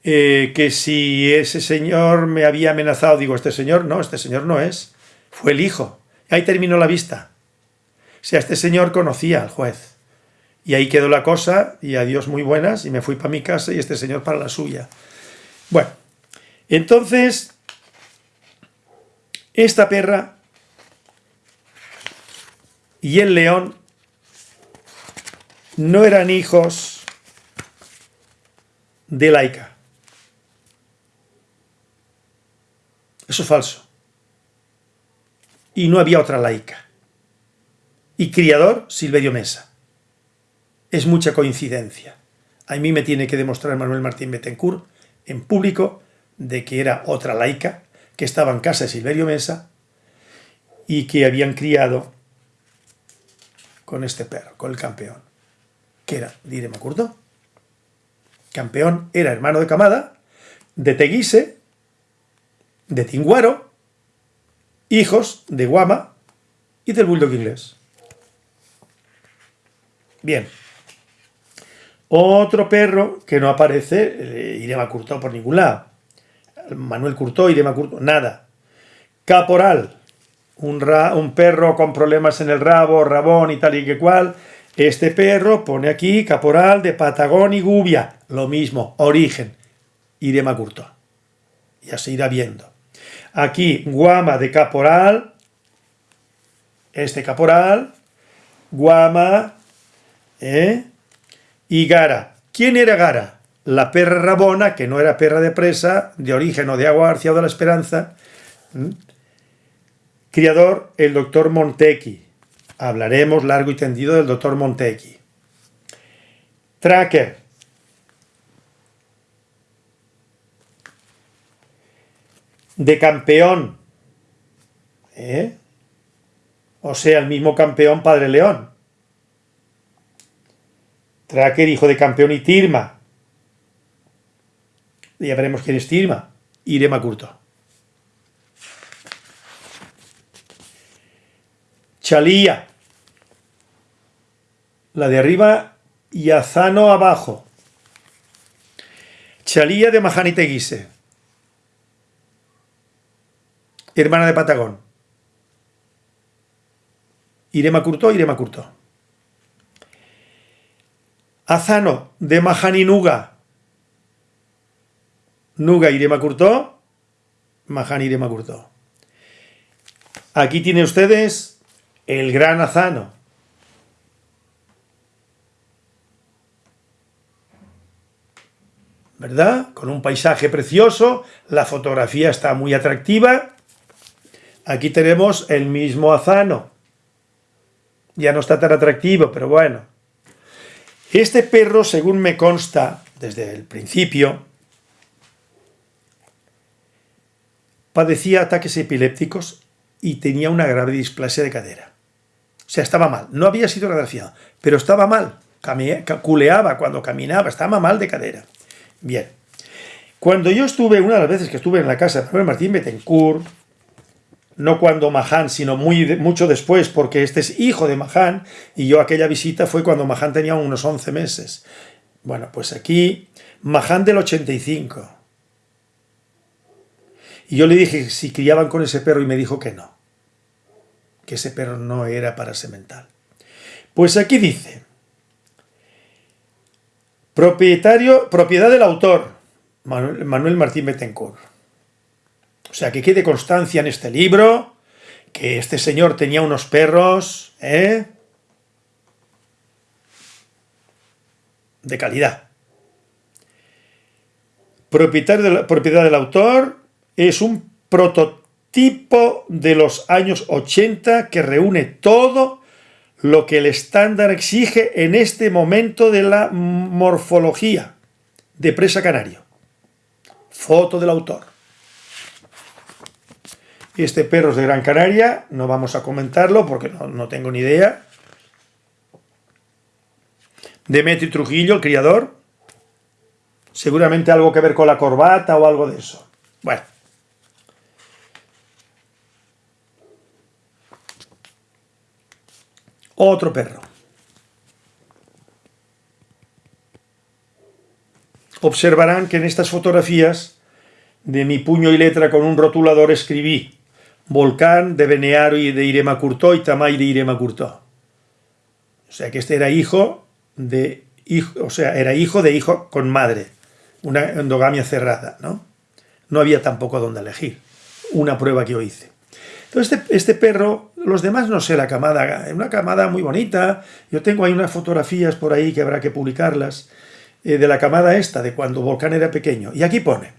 eh, que si ese señor me había amenazado. Digo, este señor no, este señor no es. Fue el hijo. Ahí terminó la vista. O sea, este señor conocía al juez. Y ahí quedó la cosa, y adiós muy buenas, y me fui para mi casa y este señor para la suya. Bueno, entonces, esta perra y el león no eran hijos de Laica. Eso es falso. Y no había otra laica. Y criador, Silverio Mesa. Es mucha coincidencia. A mí me tiene que demostrar Manuel Martín Betancourt en público de que era otra laica, que estaba en casa de Silverio Mesa y que habían criado con este perro, con el campeón, que era Direma Curto. Campeón era hermano de Camada, de Teguise, de Tinguaro, hijos de Guama y del bulldog inglés. Bien. Otro perro que no aparece, eh, Irema por ningún lado. Manuel Curto, Irema Curto, nada. Caporal, un, perro con problemas en el rabo, rabón y tal y que cual, este perro pone aquí caporal de Patagón y Gubia, lo mismo, origen, Irema Curto. Ya se irá viendo. Aquí, guama de caporal, este caporal, guama, ¿eh? y gara. ¿Quién era gara? La perra rabona, que no era perra de presa, de origen o de agua García de la Esperanza, Criador, el doctor Montecchi. Hablaremos largo y tendido del doctor Montecchi. Tracker. De campeón. ¿Eh? O sea, el mismo campeón Padre León. Tracker, hijo de campeón y Tirma. Ya veremos quién es Tirma. Irema Curto. Chalía. La de arriba y Azano abajo. Chalía de Majaniteguise. Hermana de Patagón. Irema Curto, Irema Curto. Azano de Majaninuga. Nuga Irema Curto. Majani Irema Curto. Aquí tiene ustedes el gran Azano. ¿Verdad? Con un paisaje precioso, la fotografía está muy atractiva. Aquí tenemos el mismo Azano. Ya no está tan atractivo, pero bueno. Este perro, según me consta desde el principio, padecía ataques epilépticos y tenía una grave displasia de cadera. Sea, estaba mal. No había sido radiografiado, pero estaba mal. Culeaba cuando caminaba, estaba mal de cadera. Bien. Cuando yo estuve, una de las veces que estuve en la casa de Manuel Martín Betancourt, no cuando Mahán, sino muy, mucho después, porque este es hijo de Mahán, y yo aquella visita fue cuando Mahán tenía unos 11 meses. Bueno, pues aquí, Mahán del 85. Y yo le dije si criaban con ese perro y me dijo que no que ese perro no era para semental. Pues aquí dice, propietario, propiedad del autor, Manuel, Martín Betancourt. O sea, que quede constancia en este libro que este señor tenía unos perros, ¿eh? De calidad. Propietario de la, propiedad del autor es un prototipo de los años 80 que reúne todo lo que el estándar exige en este momento de la morfología de presa canario. Foto del autor. Este perro es de Gran Canaria, no vamos a comentarlo porque no, no tengo ni idea. Demetri Trujillo, el criador. Seguramente algo que ver con la corbata o algo de eso. Bueno. Otro perro. Observarán que en estas fotografías de mi puño y letra con un rotulador escribí Volcán de Benearo y de Irema Curtó y Tamay de Irema Curtó. O sea que este era hijo de hijo, o sea, era hijo de hijo con madre, una endogamia cerrada, ¿no? No había tampoco donde elegir, una prueba que yo hice. Entonces este, este perro, los demás no sé, la camada, una camada muy bonita, yo tengo ahí unas fotografías por ahí que habrá que publicarlas, eh, de la camada esta, de cuando Volcán era pequeño. Y aquí pone,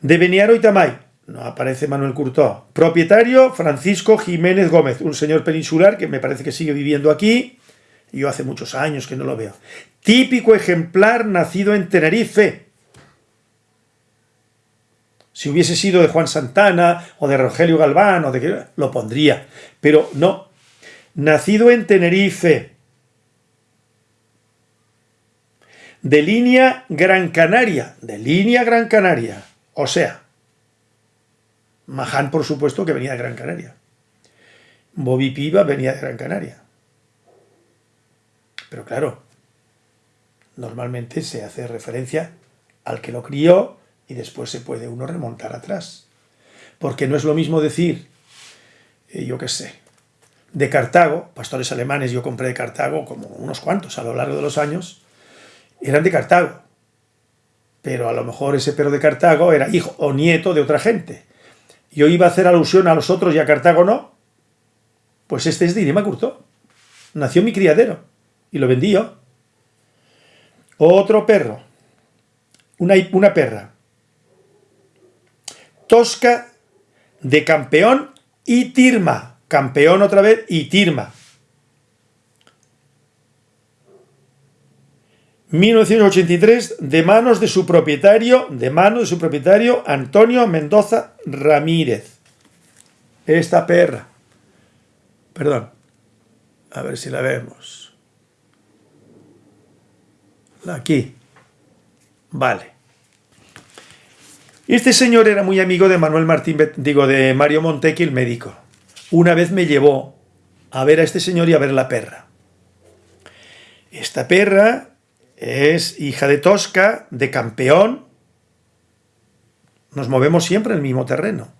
de Beniaro y Tamay, no aparece Manuel Curtó, propietario Francisco Jiménez Gómez, un señor peninsular que me parece que sigue viviendo aquí, yo hace muchos años que no lo veo. Típico ejemplar nacido en Tenerife, si hubiese sido de Juan Santana o de Rogelio Galván o de lo pondría, pero no. Nacido en Tenerife, de línea Gran Canaria, de línea Gran Canaria, o sea, Maján por supuesto que venía de Gran Canaria. Bobby Piva venía de Gran Canaria. Pero claro, normalmente se hace referencia al que lo crió y después se puede uno remontar atrás. Porque no es lo mismo decir, eh, yo qué sé, de Cartago, pastores alemanes yo compré de Cartago como unos cuantos a lo largo de los años, eran de Cartago. Pero a lo mejor ese perro de Cartago era hijo o nieto de otra gente. Yo iba a hacer alusión a los otros y a Cartago no. Pues este es de Irema Curto. Nació mi criadero y lo vendí yo. Otro perro. Una, una perra Tosca de campeón y Tirma. Campeón otra vez y Tirma. 1983, de manos de su propietario, de manos de su propietario Antonio Mendoza Ramírez. Esta perra. Perdón. A ver si la vemos. Aquí. Vale. Este señor era muy amigo de Manuel Martín, digo, de Mario Montequi, el médico. Una vez me llevó a ver a este señor y a ver la perra. Esta perra es hija de Tosca, de campeón. Nos movemos siempre en el mismo terreno.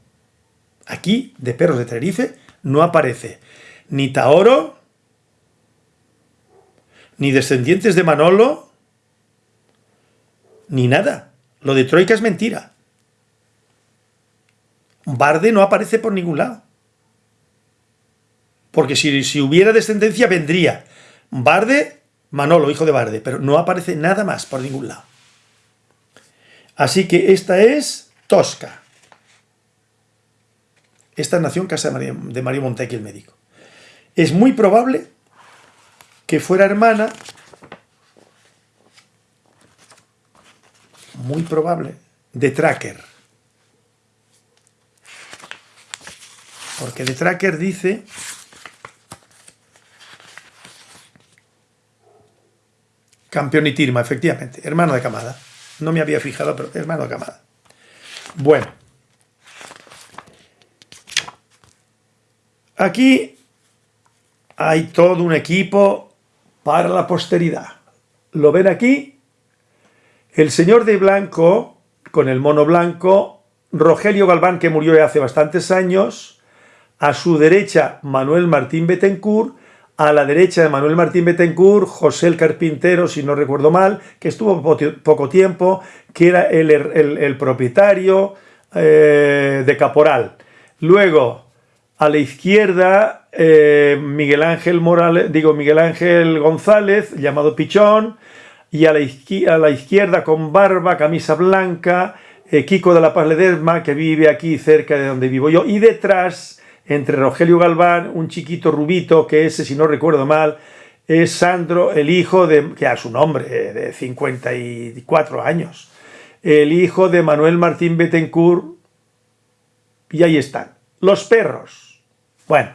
Aquí, de perros de Tenerife, no aparece ni Taoro, ni descendientes de Manolo, ni nada. Lo de Troika es mentira. Barde no aparece por ningún lado. Porque si, si hubiera descendencia vendría Barde, Manolo, hijo de Barde, pero no aparece nada más por ningún lado. Así que esta es Tosca. Esta nació en casa de Mario, Montequi, el médico. Es muy probable que fuera hermana, muy probable, de Tracker. Porque de Tracker dice campeón y Tirma, efectivamente, hermano de Camada. No me había fijado, pero hermano de Camada. Bueno. Aquí hay todo un equipo para la posteridad. ¿Lo ven aquí? El señor de blanco, con el mono blanco, Rogelio Galván, que murió hace bastantes años, a su derecha Manuel Martín Betancourt, a la derecha de Manuel Martín Betancourt, José el Carpintero, si no recuerdo mal, que estuvo poco tiempo, que era el, propietario eh, de Caporal. Luego, a la izquierda eh, Miguel Ángel Morales, digo Miguel Ángel González, llamado Pichón, y a la, izquierda, con barba, camisa blanca, eh, Kiko de la Paz Ledesma, que vive aquí cerca de donde vivo yo, y detrás, entre Rogelio Galván, un chiquito rubito, que ese, si no recuerdo mal, es Sandro, el hijo de, que a su nombre, de 54 años, el hijo de Manuel Martín Betancourt, y ahí están, los perros. Bueno,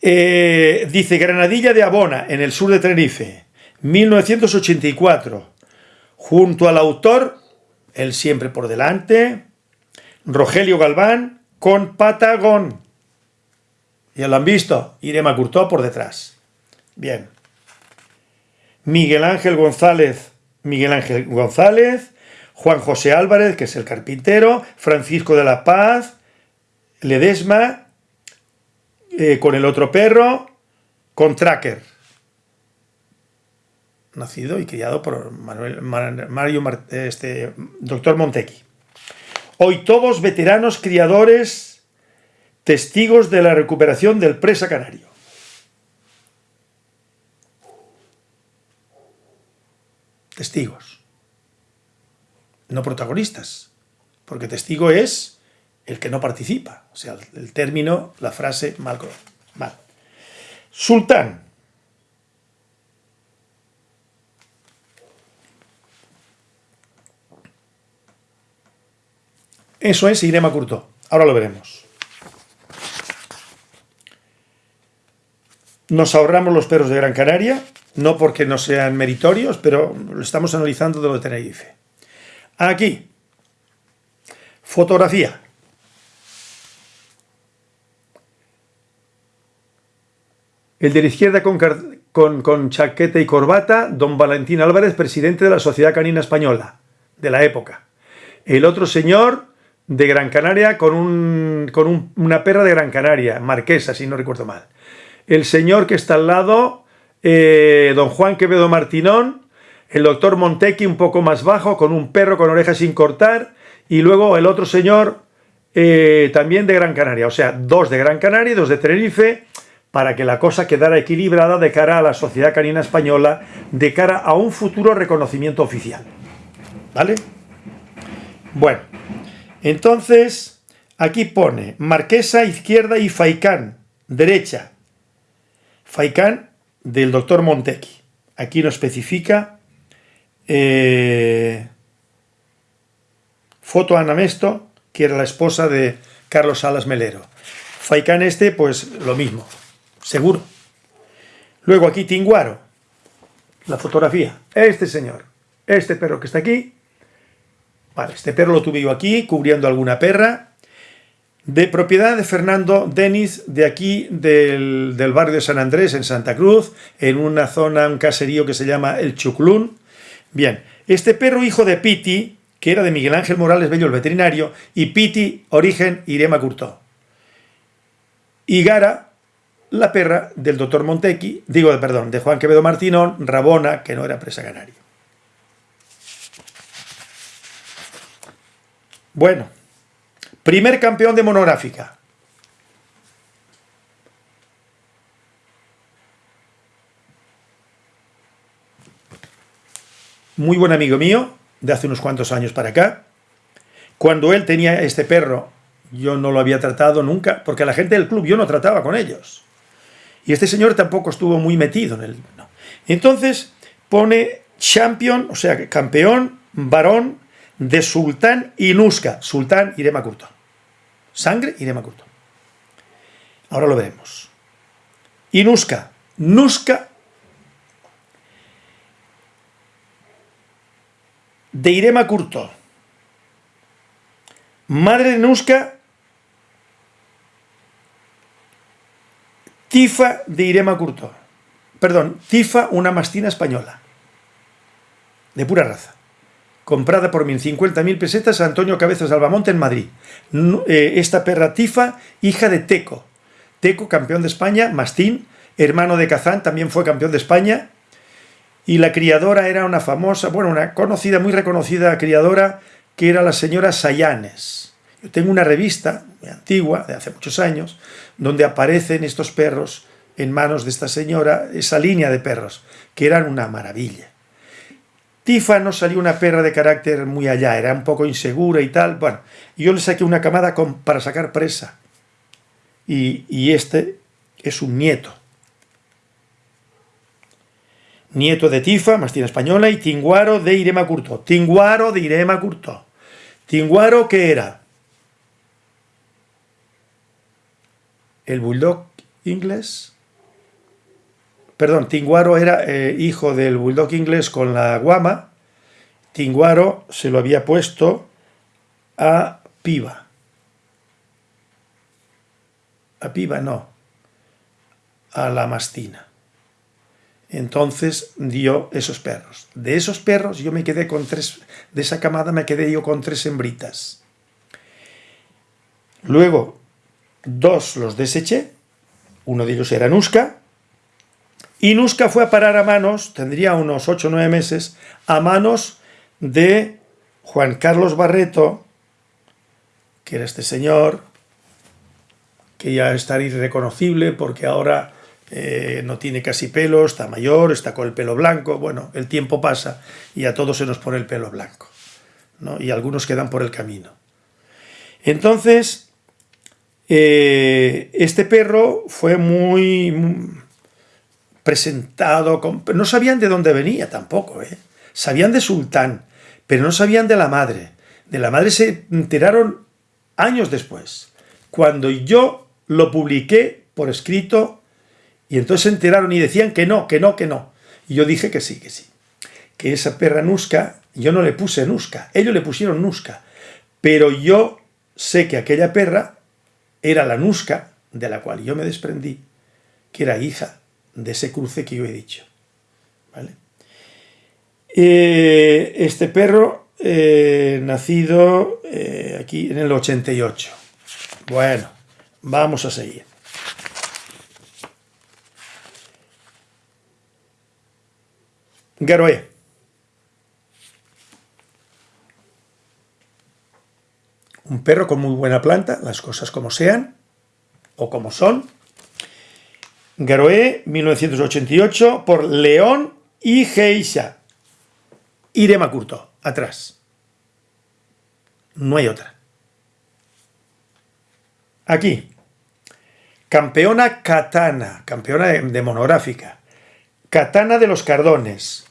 eh, dice Granadilla de Abona, en el sur de Tenerife, 1984, junto al autor, él siempre por delante, Rogelio Galván, con Patagón. Ya lo han visto, Irema Curtó por detrás. Bien. Miguel Ángel González, Miguel Ángel González, Juan José Álvarez, que es el carpintero, Francisco de la Paz, Ledesma, eh, con el otro perro, con Tracker. Nacido y criado por Mario este, doctor Montequi. Hoy todos veteranos criadores testigos de la recuperación del presa canario. Testigos. No protagonistas. Porque testigo es el que no participa. O sea, el término, la frase, mal. mal. Sultán. Eso es Irema Curto. Ahora lo veremos. Nos ahorramos los perros de Gran Canaria, no porque no sean meritorios, pero lo estamos analizando de lo de Tenerife. Aquí, fotografía. El de la izquierda con, con, chaqueta y corbata, don Valentín Álvarez, presidente de la Sociedad Canina Española, de la época. El otro señor de Gran Canaria con, con una perra de Gran Canaria, marquesa, si no recuerdo mal el señor que está al lado, eh, don Juan Quevedo Martinón, el doctor Montequi un poco más bajo, con un perro con orejas sin cortar, y luego el otro señor eh, también de Gran Canaria, o sea, dos de Gran Canaria y dos de Tenerife, para que la cosa quedara equilibrada de cara a la sociedad canina española, de cara a un futuro reconocimiento oficial. ¿Vale? Bueno, entonces, aquí pone Marquesa izquierda y Faicán, derecha. Faikán del doctor Montequi. Aquí no especifica. Eh, foto Ana Mesto, que era la esposa de Carlos Salas Melero. Faikán este, pues lo mismo, seguro. Luego aquí Tinguaro, la fotografía. Este señor, este perro que está aquí. Este perro lo tuve yo aquí, cubriendo alguna perra de propiedad de Fernando Denis, de aquí del, barrio de San Andrés, en Santa Cruz, en una zona, un caserío que se llama El Chuclún. Bien, este perro hijo de Piti, que era de Miguel Ángel Morales Bello, el veterinario, y Piti, origen Irema Curtó. Y Gara, la perra del doctor Montequi, digo, perdón, de Juan Quevedo Martinón, Rabona, que no era presa canaria. Bueno, Primer campeón de monográfica. Muy buen amigo mío, de hace unos cuantos años para acá. Cuando él tenía este perro, yo no lo había tratado nunca, porque la gente del club yo no trataba con ellos. Y este señor tampoco estuvo muy metido en el... Entonces pone champion, o sea, campeón, varón de Sultán y. Sultán Irema Curto sangre y de Makurto. Ahora lo veremos. Y Nuska. Nuska de Irema Curto. Madre de Nuska, Tifa de Irema Curto. Perdón, Tifa, una mastina española. De pura raza comprada por 1.050.000 pesetas a Antonio Cabezas Albamonte en Madrid. Eh, esta perra tifa, hija de Teco. Teco, campeón de España, Mastín, hermano de Kazán, también fue campeón de España. Y la criadora era una famosa, bueno, una conocida, muy reconocida criadora, que era la señora Sayanes. Yo tengo una revista muy antigua, de hace muchos años, donde aparecen estos perros en manos de esta señora, esa línea de perros, que eran una maravilla. Tifa no salió una perra de carácter muy allá, era un poco insegura y tal. Bueno, yo le saqué una camada para sacar presa. Y, y este es un nieto. Nieto de Tifa, mastina española, y Tinguaro de Irema Curto. Tinguaro de Irema Curto. Tinguaro, ¿qué era? El bulldog inglés. Perdón, Tinguaro era eh, hijo del bulldog inglés con la guama. Tinguaro se lo había puesto a Piva. A Piva no, a la mastina. Entonces dio esos perros. De esos perros yo me quedé con tres, de esa camada me quedé yo con tres hembritas. Luego, dos los deseché, uno de ellos era Nuska, y Nuska fue a parar a manos, tendría unos 8 o 9 meses, a manos de Juan Carlos Barreto, que era este señor, que ya está irreconocible porque ahora eh, no tiene casi pelo, está mayor, está con el pelo blanco, bueno, el tiempo pasa y a todos se nos pone el pelo blanco, ¿no? y algunos quedan por el camino. Entonces, eh, este perro fue muy, presentado, no sabían de dónde venía tampoco, ¿eh? sabían de Sultán, pero no sabían de la madre. De la madre se enteraron años después, cuando yo lo publiqué por escrito y entonces se enteraron y decían que no, que no, que no. Y yo dije que sí, que sí. Que esa perra Nuska, yo no le puse Nuska, ellos le pusieron Nuska. Pero yo sé que aquella perra era la Nuska de la cual yo me desprendí, que era hija de ese cruce que yo he dicho. ¿Vale? Eh, este perro, eh, nacido eh, aquí en el 88. Bueno, vamos a seguir. Garoé. Un perro con muy buena planta, las cosas como sean, o como son. Garoé, 1988, por León y Geisha. Irema Curto, atrás. No hay otra. Aquí. Campeona Katana, campeona de monográfica. Katana de los Cardones.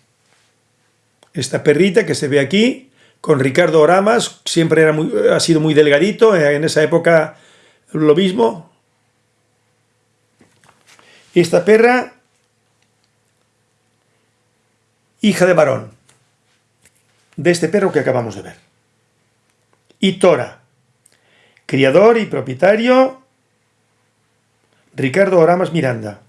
Esta perrita que se ve aquí, con Ricardo Oramas, siempre era muy, ha sido muy delgadito, en esa época lo mismo. Esta perra, hija de varón, de este perro que acabamos de ver. Y Tora, criador y propietario, Ricardo Oramas Miranda.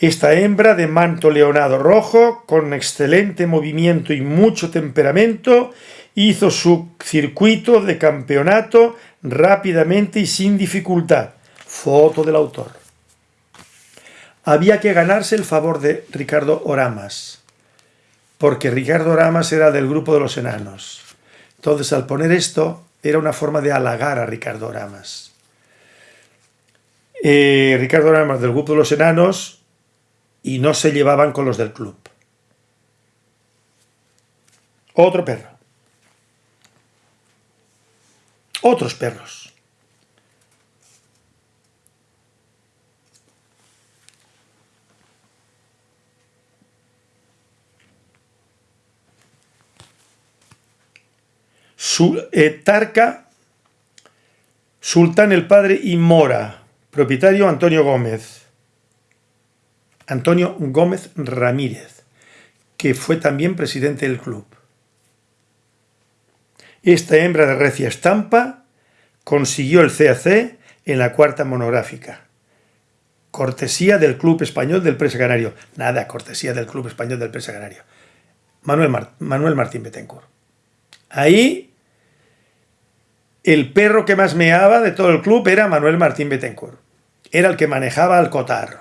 Esta hembra de manto leonado rojo, con excelente movimiento y mucho temperamento, hizo su circuito de campeonato rápidamente y sin dificultad. Foto del autor. Había que ganarse el favor de Ricardo Oramas, porque Ricardo Oramas era del grupo de los enanos. Entonces, al poner esto, era una forma de halagar a Ricardo Oramas. Eh, Ricardo Oramas del grupo de los enanos y no se llevaban con los del club. Otro perro. Otros perros. Tarca, Sultán el Padre y Mora, propietario Antonio Gómez. Antonio Gómez Ramírez, que fue también presidente del club. Esta hembra de recia estampa consiguió el CAC en la cuarta monográfica. Cortesía del Club Español del Presa Canario. Nada, cortesía del Club Español del Presa Canario. Manuel, Manuel Martín Betancourt. Ahí, el perro que más meaba de todo el club era Manuel Martín Betancourt. Era el que manejaba al cotarro.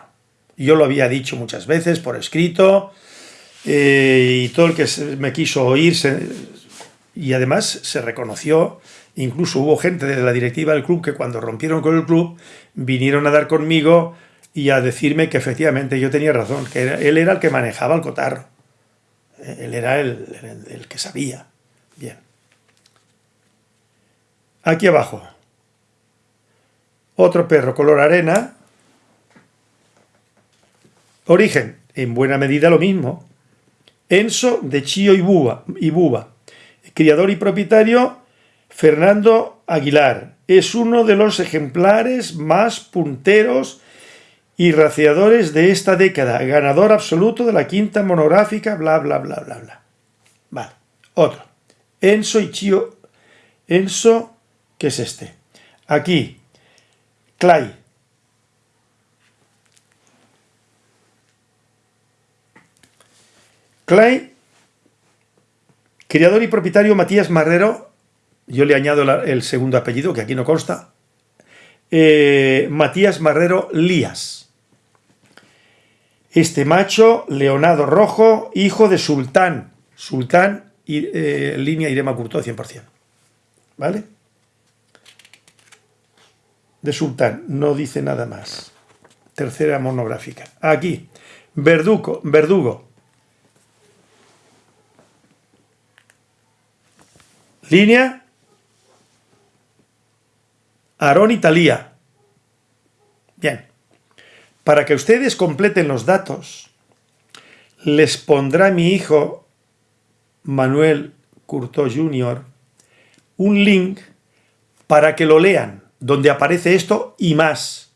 Yo lo había dicho muchas veces por escrito eh, y todo el que me quiso oír y además se reconoció, incluso hubo gente de la directiva del club que cuando rompieron con el club vinieron a dar conmigo y a decirme que efectivamente yo tenía razón, que él era el que manejaba el cotarro. Él era el, el que sabía. Bien. Aquí abajo. Otro perro color arena. Origen, en buena medida lo mismo. Enso de Chío y Buba. Criador y propietario, Fernando Aguilar. Es uno de los ejemplares más punteros y raciadores de esta década. Ganador absoluto de la quinta monográfica, bla, bla, bla, bla, bla. Vale. Otro. Enso y Chío. Enso, ¿qué es este? Aquí. Clay. Clay, criador y propietario Matías Marrero, yo le añado el segundo apellido, que aquí no consta, eh, Matías Marrero Lías. Este macho, Leonardo Rojo, hijo de Sultán, Sultán, eh, línea Irema Curto 100%. ¿Vale? De Sultán, no dice nada más. Tercera monográfica. Aquí, Verdugo, Verdugo, Línea. Aarón y Talía. Bien. Para que ustedes completen los datos, les pondrá mi hijo Manuel Curto Jr. un link para que lo lean, donde aparece esto y más.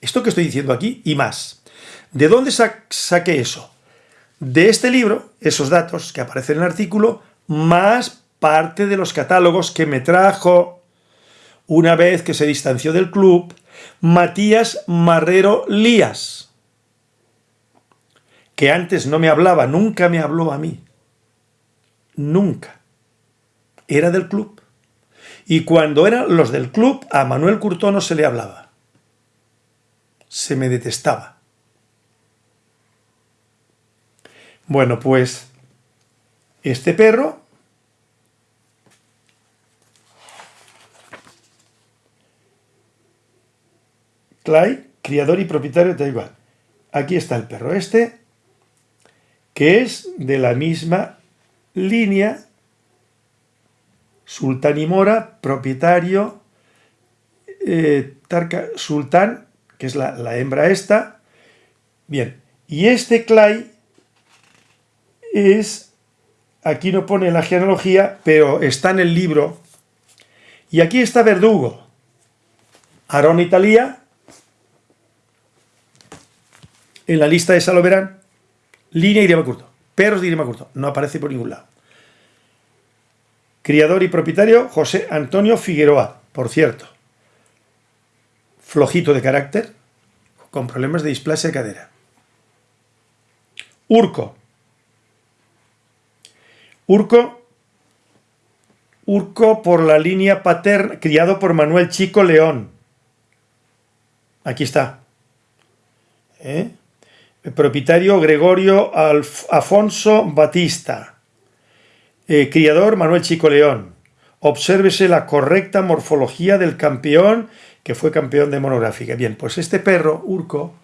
Esto que estoy diciendo aquí y más. ¿De dónde saqué eso? De este libro, esos datos que aparecen en el artículo, más parte de los catálogos que me trajo una vez que se distanció del club Matías Marrero Lías, que antes no me hablaba, nunca me habló a mí, nunca, era del club. Y cuando eran los del club, a Manuel Curtó no se le hablaba, se me detestaba. Bueno, pues este perro Clay, criador y propietario de igual. Aquí está el perro este, que es de la misma línea, Sultán y Mora, propietario, eh, Sultán, que es la, hembra esta. Bien, y este Clay es, aquí no pone la genealogía, pero está en el libro. Y aquí está Verdugo, Aarón Italia, en la lista de Saloverán, línea Irema Curto, perros de Irema Curto, no aparece por ningún lado. Criador y propietario, José Antonio Figueroa, por cierto. Flojito de carácter, con problemas de displasia de cadera. Urco. Urco, Urco por la línea paterna, criado por Manuel Chico León. Aquí está. ¿Eh? propietario Gregorio Afonso Batista, eh, criador Manuel Chico León. Obsérvese la correcta morfología del campeón que fue campeón de monográfica. Bien, pues este perro, Urco,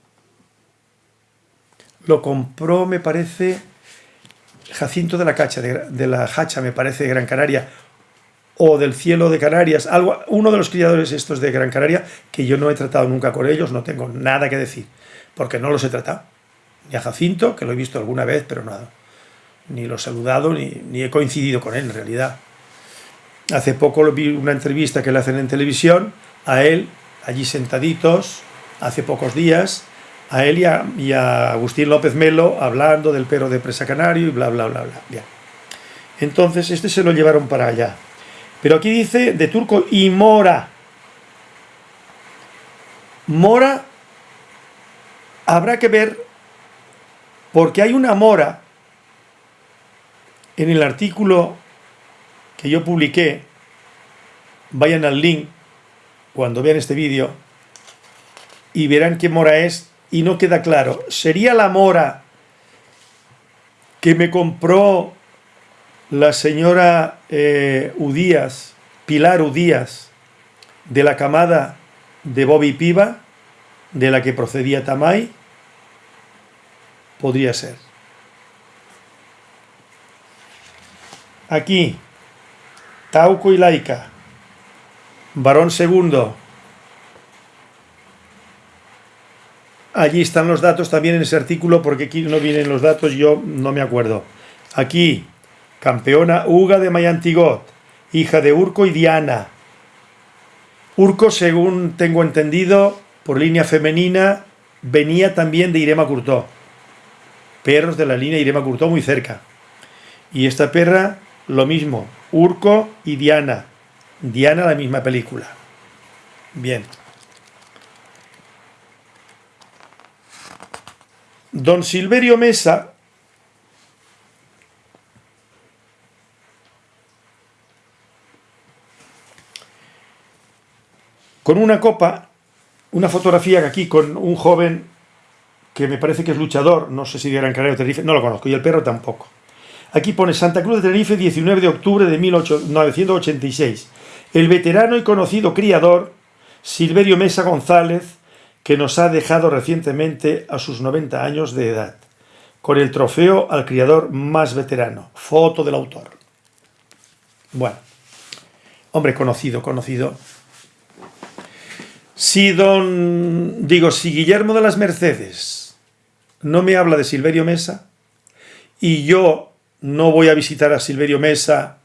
lo compró, me parece, Jacinto de la Cacha, de, la Hacha, me parece, de Gran Canaria, o del Cielo de Canarias, algo, uno de los criadores estos de Gran Canaria, que yo no he tratado nunca con ellos, no tengo nada que decir, porque no los he tratado ni a Jacinto, que lo he visto alguna vez, pero nada, ni lo he saludado, ni, he coincidido con él en realidad. Hace poco vi una entrevista que le hacen en televisión, a él, allí sentaditos, hace pocos días, a él y a, Agustín López Melo hablando del perro de presa canario y bla, bla, bla, bla. Bien. Entonces, este se lo llevaron para allá. Pero aquí dice de turco y mora. Mora habrá que ver porque hay una mora en el artículo que yo publiqué, vayan al link cuando vean este vídeo y verán qué mora es y no queda claro. ¿Sería la mora que me compró la señora eh, Udías, Pilar Udías, de la camada de Bobby Piva, de la que procedía Tamay, podría ser. Aquí, Tauco y Laica, varón segundo. Allí están los datos también en ese artículo, porque aquí no vienen los datos, yo no me acuerdo. Aquí, campeona Uga de Mayantigot, hija de Urco y Diana. Urco, según tengo entendido, por línea femenina, venía también de Irema Curtó. Perros de la línea Irema Curtó muy cerca. Y esta perra, lo mismo, Urco y Diana. Diana, la misma película. Bien. Don Silverio Mesa con una copa, una fotografía aquí con un joven que me parece que es luchador, no sé si de Gran Canaria o Tenerife, no lo conozco, y el perro tampoco. Aquí pone Santa Cruz de Tenerife, 19 de octubre de 1986. El veterano y conocido criador Silverio Mesa González, que nos ha dejado recientemente a sus 90 años de edad, con el trofeo al criador más veterano. Foto del autor. Bueno, hombre conocido, conocido. Si don, digo, si Guillermo de las Mercedes no me habla de Silverio Mesa y yo no voy a visitar a Silverio Mesa,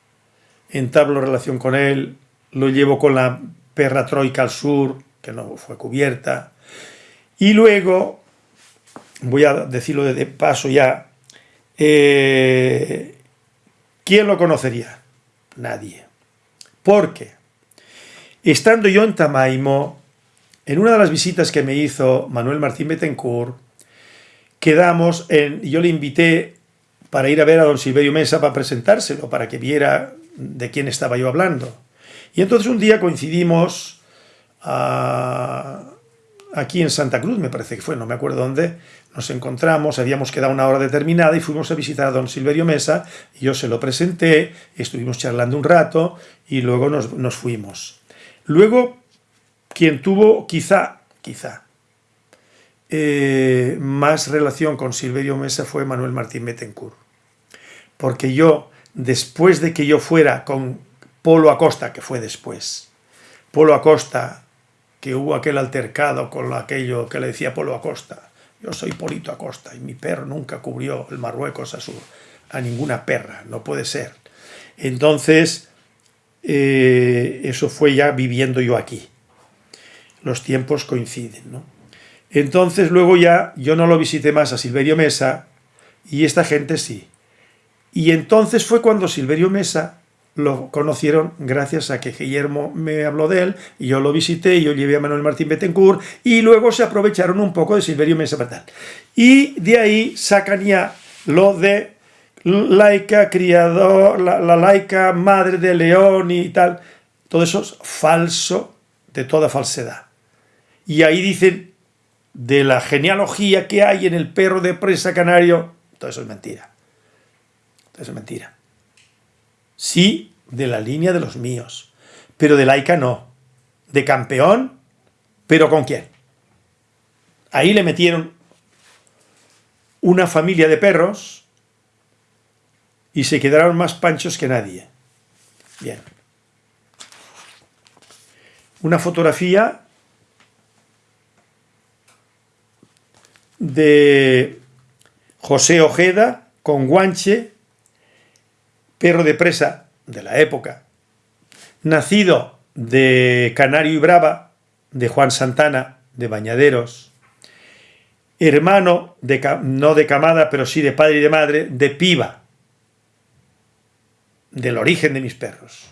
entablo relación con él, lo llevo con la perra Troika al sur, que no fue cubierta, y luego, voy a decirlo de paso ya, eh, ¿quién lo conocería? Nadie. Porque, estando yo en Tamaimo, en una de las visitas que me hizo Manuel Martín Betancourt, quedamos en, yo le invité para ir a ver a don Silverio Mesa para presentárselo, para que viera de quién estaba yo hablando. Y entonces un día coincidimos ah, aquí en Santa Cruz, me parece que fue, no me acuerdo dónde, nos encontramos, habíamos quedado una hora determinada y fuimos a visitar a don Silverio Mesa, y yo se lo presenté, estuvimos charlando un rato y luego nos, nos fuimos. Luego quien tuvo quizá, quizá, eh, más relación con Silverio Mesa fue Manuel Martín Bettencourt. Porque yo, después de que yo fuera con Polo Acosta, que fue después, Polo Acosta, que hubo aquel altercado con aquello que le decía Polo Acosta, yo soy Polito Acosta y mi perro nunca cubrió el Marruecos a, su, a ninguna perra, no puede ser. Entonces, eh, eso fue ya viviendo yo aquí los tiempos coinciden. ¿no? Entonces luego ya yo no lo visité más a Silverio Mesa y esta gente sí. Y entonces fue cuando Silverio Mesa lo conocieron gracias a que Guillermo me habló de él, y yo lo visité, y yo llevé a Manuel Martín Betancourt, y luego se aprovecharon un poco de Silverio Mesa para Y de ahí sacan ya lo de laica, criador, la, la laica madre de león y tal. Todo eso es falso de toda falsedad. Y ahí dicen de la genealogía que hay en el perro de presa canario, todo eso es mentira. Todo eso es mentira. Sí, de la línea de los míos, pero de laica no. De campeón, pero ¿con quién? Ahí le metieron una familia de perros y se quedaron más panchos que nadie. Bien. Una fotografía de José Ojeda con guanche, perro de presa de la época, nacido de Canario y Brava, de Juan Santana, de Bañaderos, hermano, de, no de camada, pero sí de padre y de madre, de piba, del origen de mis perros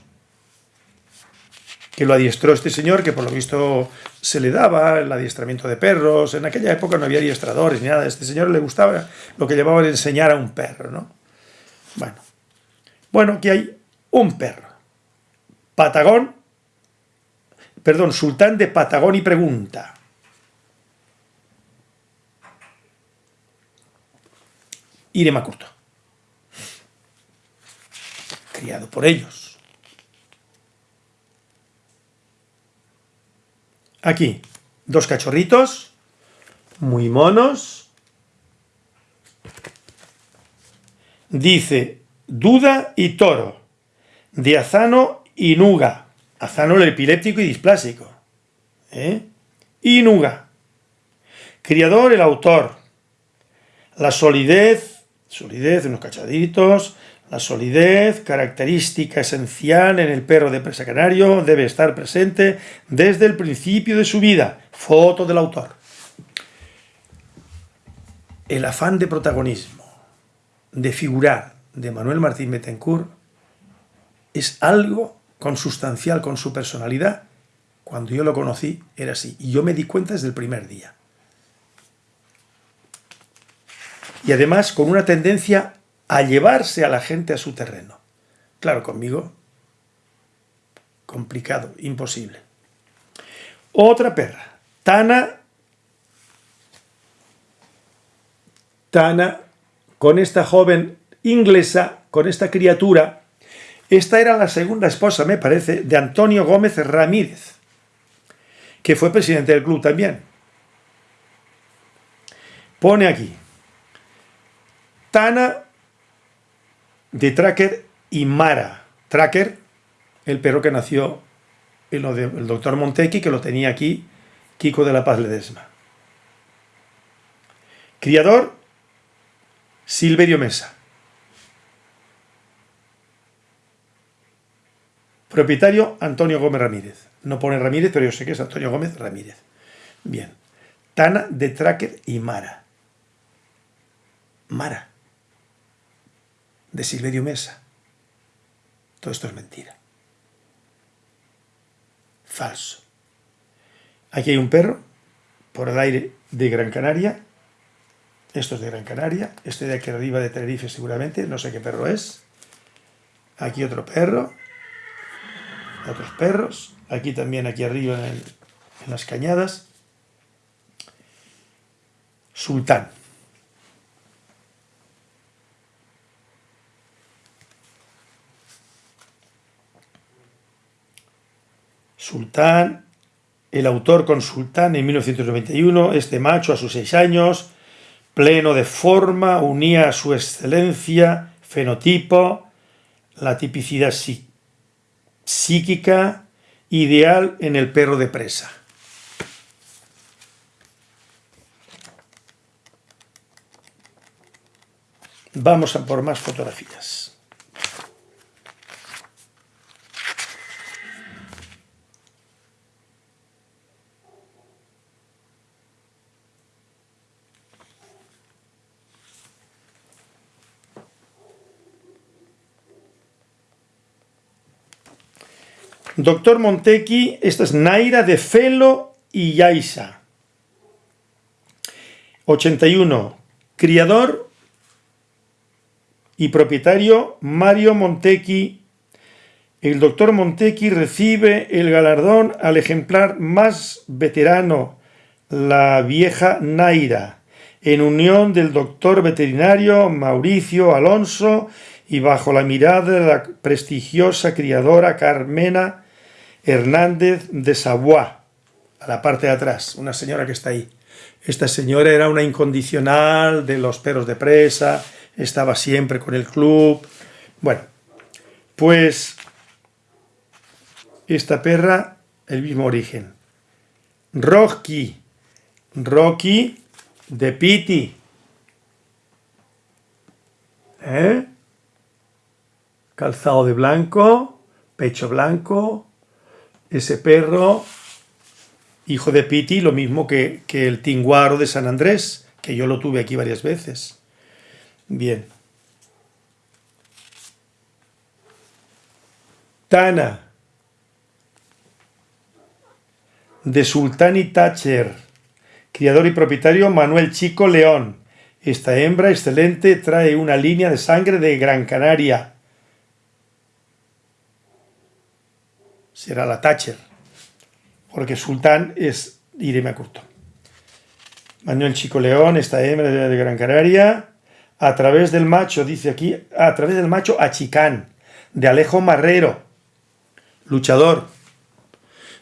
que lo adiestró este señor, que por lo visto se le daba el adiestramiento de perros. En aquella época no había adiestradores ni nada. A este señor le gustaba lo que llamaban enseñar a un perro, ¿no? Bueno, bueno, aquí hay un perro. Patagón, perdón, sultán de Patagón y pregunta. Irema Curto. criado por ellos. Aquí, dos cachorritos, muy monos. Dice, duda y toro, de Azano y Nuga. Azano el epiléptico y displásico. ¿Eh? Y Nuga. Criador, el autor. La solidez, solidez, unos cachaditos, la solidez, característica esencial en el perro de presa canario, debe estar presente desde el principio de su vida. Foto del autor. El afán de protagonismo, de figurar, de Manuel Martín Betancourt, es algo consustancial con su personalidad. Cuando yo lo conocí era así, y yo me di cuenta desde el primer día. Y además con una tendencia a llevarse a la gente a su terreno. Claro, conmigo, complicado, imposible. Otra perra, Tana, Tana, con esta joven inglesa, con esta criatura, esta era la segunda esposa, me parece, de Antonio Gómez Ramírez, que fue presidente del club también. Pone aquí, Tana de Tracker y Mara. Tracker, el perro que nació en lo del doctor Montequi, que lo tenía aquí, Kiko de la Paz Ledesma. Criador, Silverio Mesa. Propietario, Antonio Gómez Ramírez. No pone Ramírez, pero yo sé que es Antonio Gómez Ramírez. Bien. Tana de Tracker y Mara. Mara de Silverio Mesa. Todo esto es mentira. Falso. Aquí hay un perro, por el aire de Gran Canaria. Esto es de Gran Canaria. Este de aquí arriba de Tenerife seguramente. No sé qué perro es. Aquí otro perro. Otros perros. Aquí también, aquí arriba en, en las cañadas. Sultán. Sultán, el autor con Sultán en 1991, este macho a sus seis años, pleno de forma, unía a su excelencia, fenotipo, la tipicidad psíquica, ideal en el perro de presa. Vamos a por más fotografías. Doctor Montequi, esta es Naira de Felo y Yaisa. 81. Criador y propietario Mario Montequi. El doctor Montequi recibe el galardón al ejemplar más veterano, la vieja Naira, en unión del doctor veterinario Mauricio Alonso y bajo la mirada de la prestigiosa criadora Carmena Hernández de Savoy, a la parte de atrás, una señora que está ahí. Esta señora era una incondicional de los perros de presa, estaba siempre con el club. Bueno, pues esta perra, el mismo origen. Rocky, Rocky de Piti. ¿Eh? Calzado de blanco, pecho blanco, ese perro, hijo de Piti, lo mismo que, que el tinguaro de San Andrés, que yo lo tuve aquí varias veces. Bien. Tana, de Sultán y Thatcher, criador y propietario Manuel Chico León. Esta hembra excelente trae una línea de sangre de Gran Canaria. Será la Thatcher, porque Sultán es Irene Curto. Manuel Chico León, esta hembra de Gran Canaria, a través del macho, dice aquí, a través del macho Achicán, de Alejo Marrero, luchador,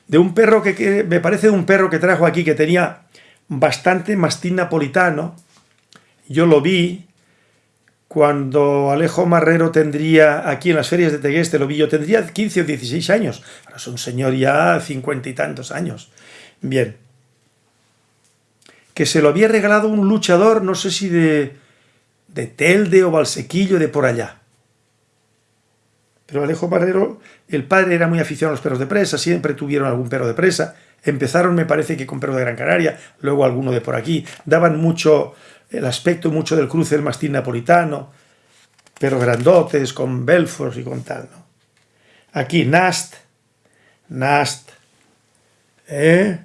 de un perro que, me parece un perro que trajo aquí que tenía bastante mastín napolitano. Yo lo vi cuando Alejo Marrero tendría, aquí en las ferias de Tegueste, lo vi yo, tendría 15 o 16 años. Ahora es un señor ya cincuenta y tantos años. Bien. Que se lo había regalado un luchador, no sé si de, de Telde o Valsequillo, de por allá. Pero Alejo Marrero, el padre era muy aficionado a los perros de presa, siempre tuvieron algún perro de presa. Empezaron, me parece que con perros de Gran Canaria, luego alguno de por aquí. Daban mucho, el aspecto mucho del cruce del mastín napolitano, perros grandotes, con belfos y con tal, ¿no? Aquí, Nast, Nast, ¿eh?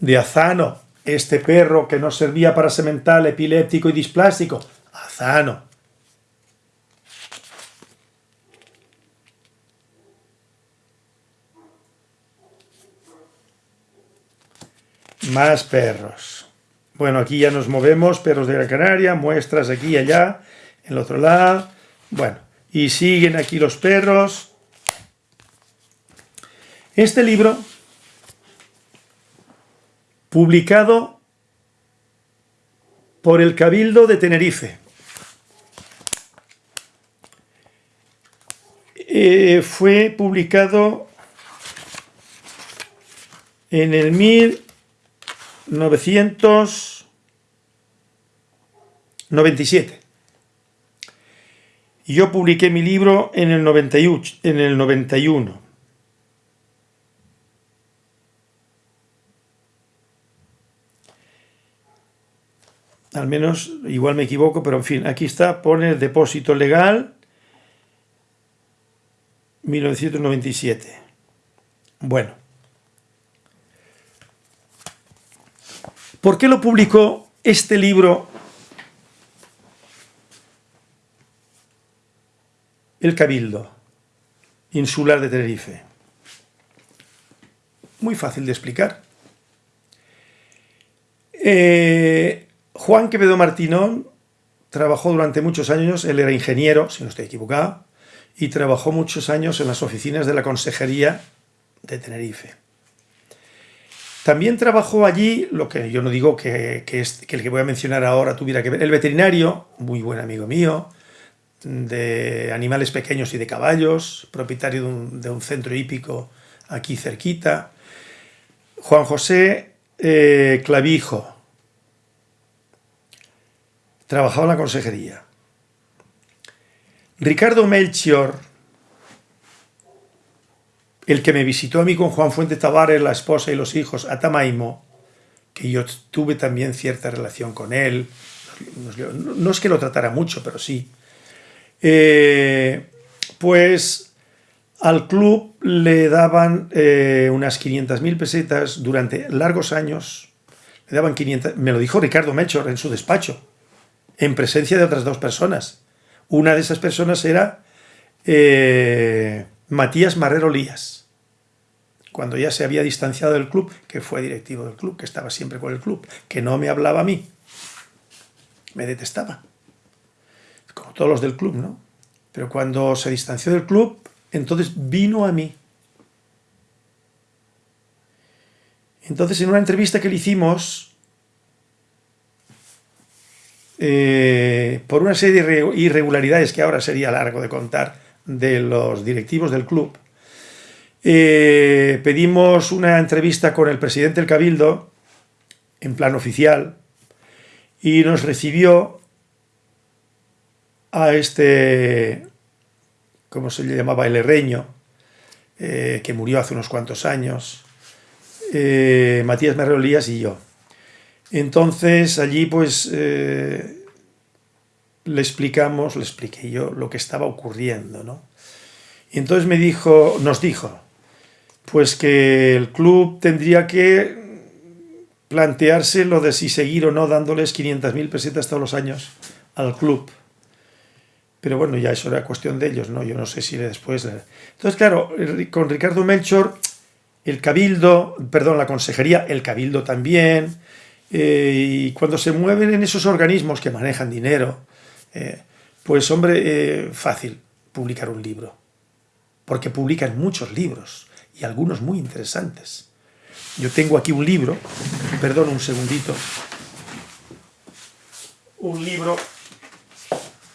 De Azano, este perro que nos servía para semental, epiléptico y displástico, Azano. Más perros. Bueno, aquí ya nos movemos, perros de Gran Canaria, muestras aquí y allá, en el otro lado. Bueno, y siguen aquí los perros. Este libro, publicado por el Cabildo de Tenerife, eh, fue publicado en el 1997. Y yo publiqué mi libro en el, 91, en el 91. Al menos, igual me equivoco, pero en fin, aquí está, pone el depósito legal 1997. Bueno. ¿Por qué lo publicó este libro el Cabildo Insular de Tenerife? Muy fácil de explicar. Eh, Juan Quevedo Martinón trabajó durante muchos años, él era ingeniero, si no estoy equivocado, y trabajó muchos años en las oficinas de la Consejería de Tenerife. También trabajó allí, lo que yo no digo que, es, que el que voy a mencionar ahora tuviera que ver, el veterinario, muy buen amigo mío, de animales pequeños y de caballos, propietario de un, centro hípico aquí cerquita, Juan José eh, Clavijo, trabajaba en la consejería. Ricardo Melchior, el que me visitó a mí con Juan Fuente Tavares, la esposa y los hijos, a Tamaimo, que yo tuve también cierta relación con él, no es que lo tratara mucho, pero sí. Eh, pues al club le daban eh, unas 500.000 pesetas durante largos años, le daban 500, me lo dijo Ricardo Melchor en su despacho, en presencia de otras dos personas. Una de esas personas era eh, Matías Marrero Lías cuando ya se había distanciado del club, que fue directivo del club, que estaba siempre con el club, que no me hablaba a mí, me detestaba, como todos los del club, ¿no? Pero cuando se distanció del club, entonces vino a mí. Entonces, en una entrevista que le hicimos, eh, por una serie de irregularidades que ahora sería largo de contar de los directivos del club, eh, pedimos una entrevista con el presidente del Cabildo, en plan oficial, y nos recibió a este, ¿cómo se le llamaba? El herreño, eh, que murió hace unos cuantos años, eh, Matías Merreolías y yo. Entonces allí pues le explicamos, le expliqué yo lo que estaba ocurriendo, ¿no? Y entonces me dijo, nos dijo, pues que el club tendría que plantearse lo de si seguir o no dándoles 500.000 pesetas todos los años al club. Pero bueno, ya eso era cuestión de ellos, ¿no? Yo no sé si después... Entonces, claro, con Ricardo Melchor, el cabildo, perdón, la consejería, el cabildo también, eh, y cuando se mueven en esos organismos que manejan dinero, eh, pues hombre, eh, fácil, publicar un libro, porque publican muchos libros y algunos muy interesantes. Yo tengo aquí un libro, perdón un segundito, un libro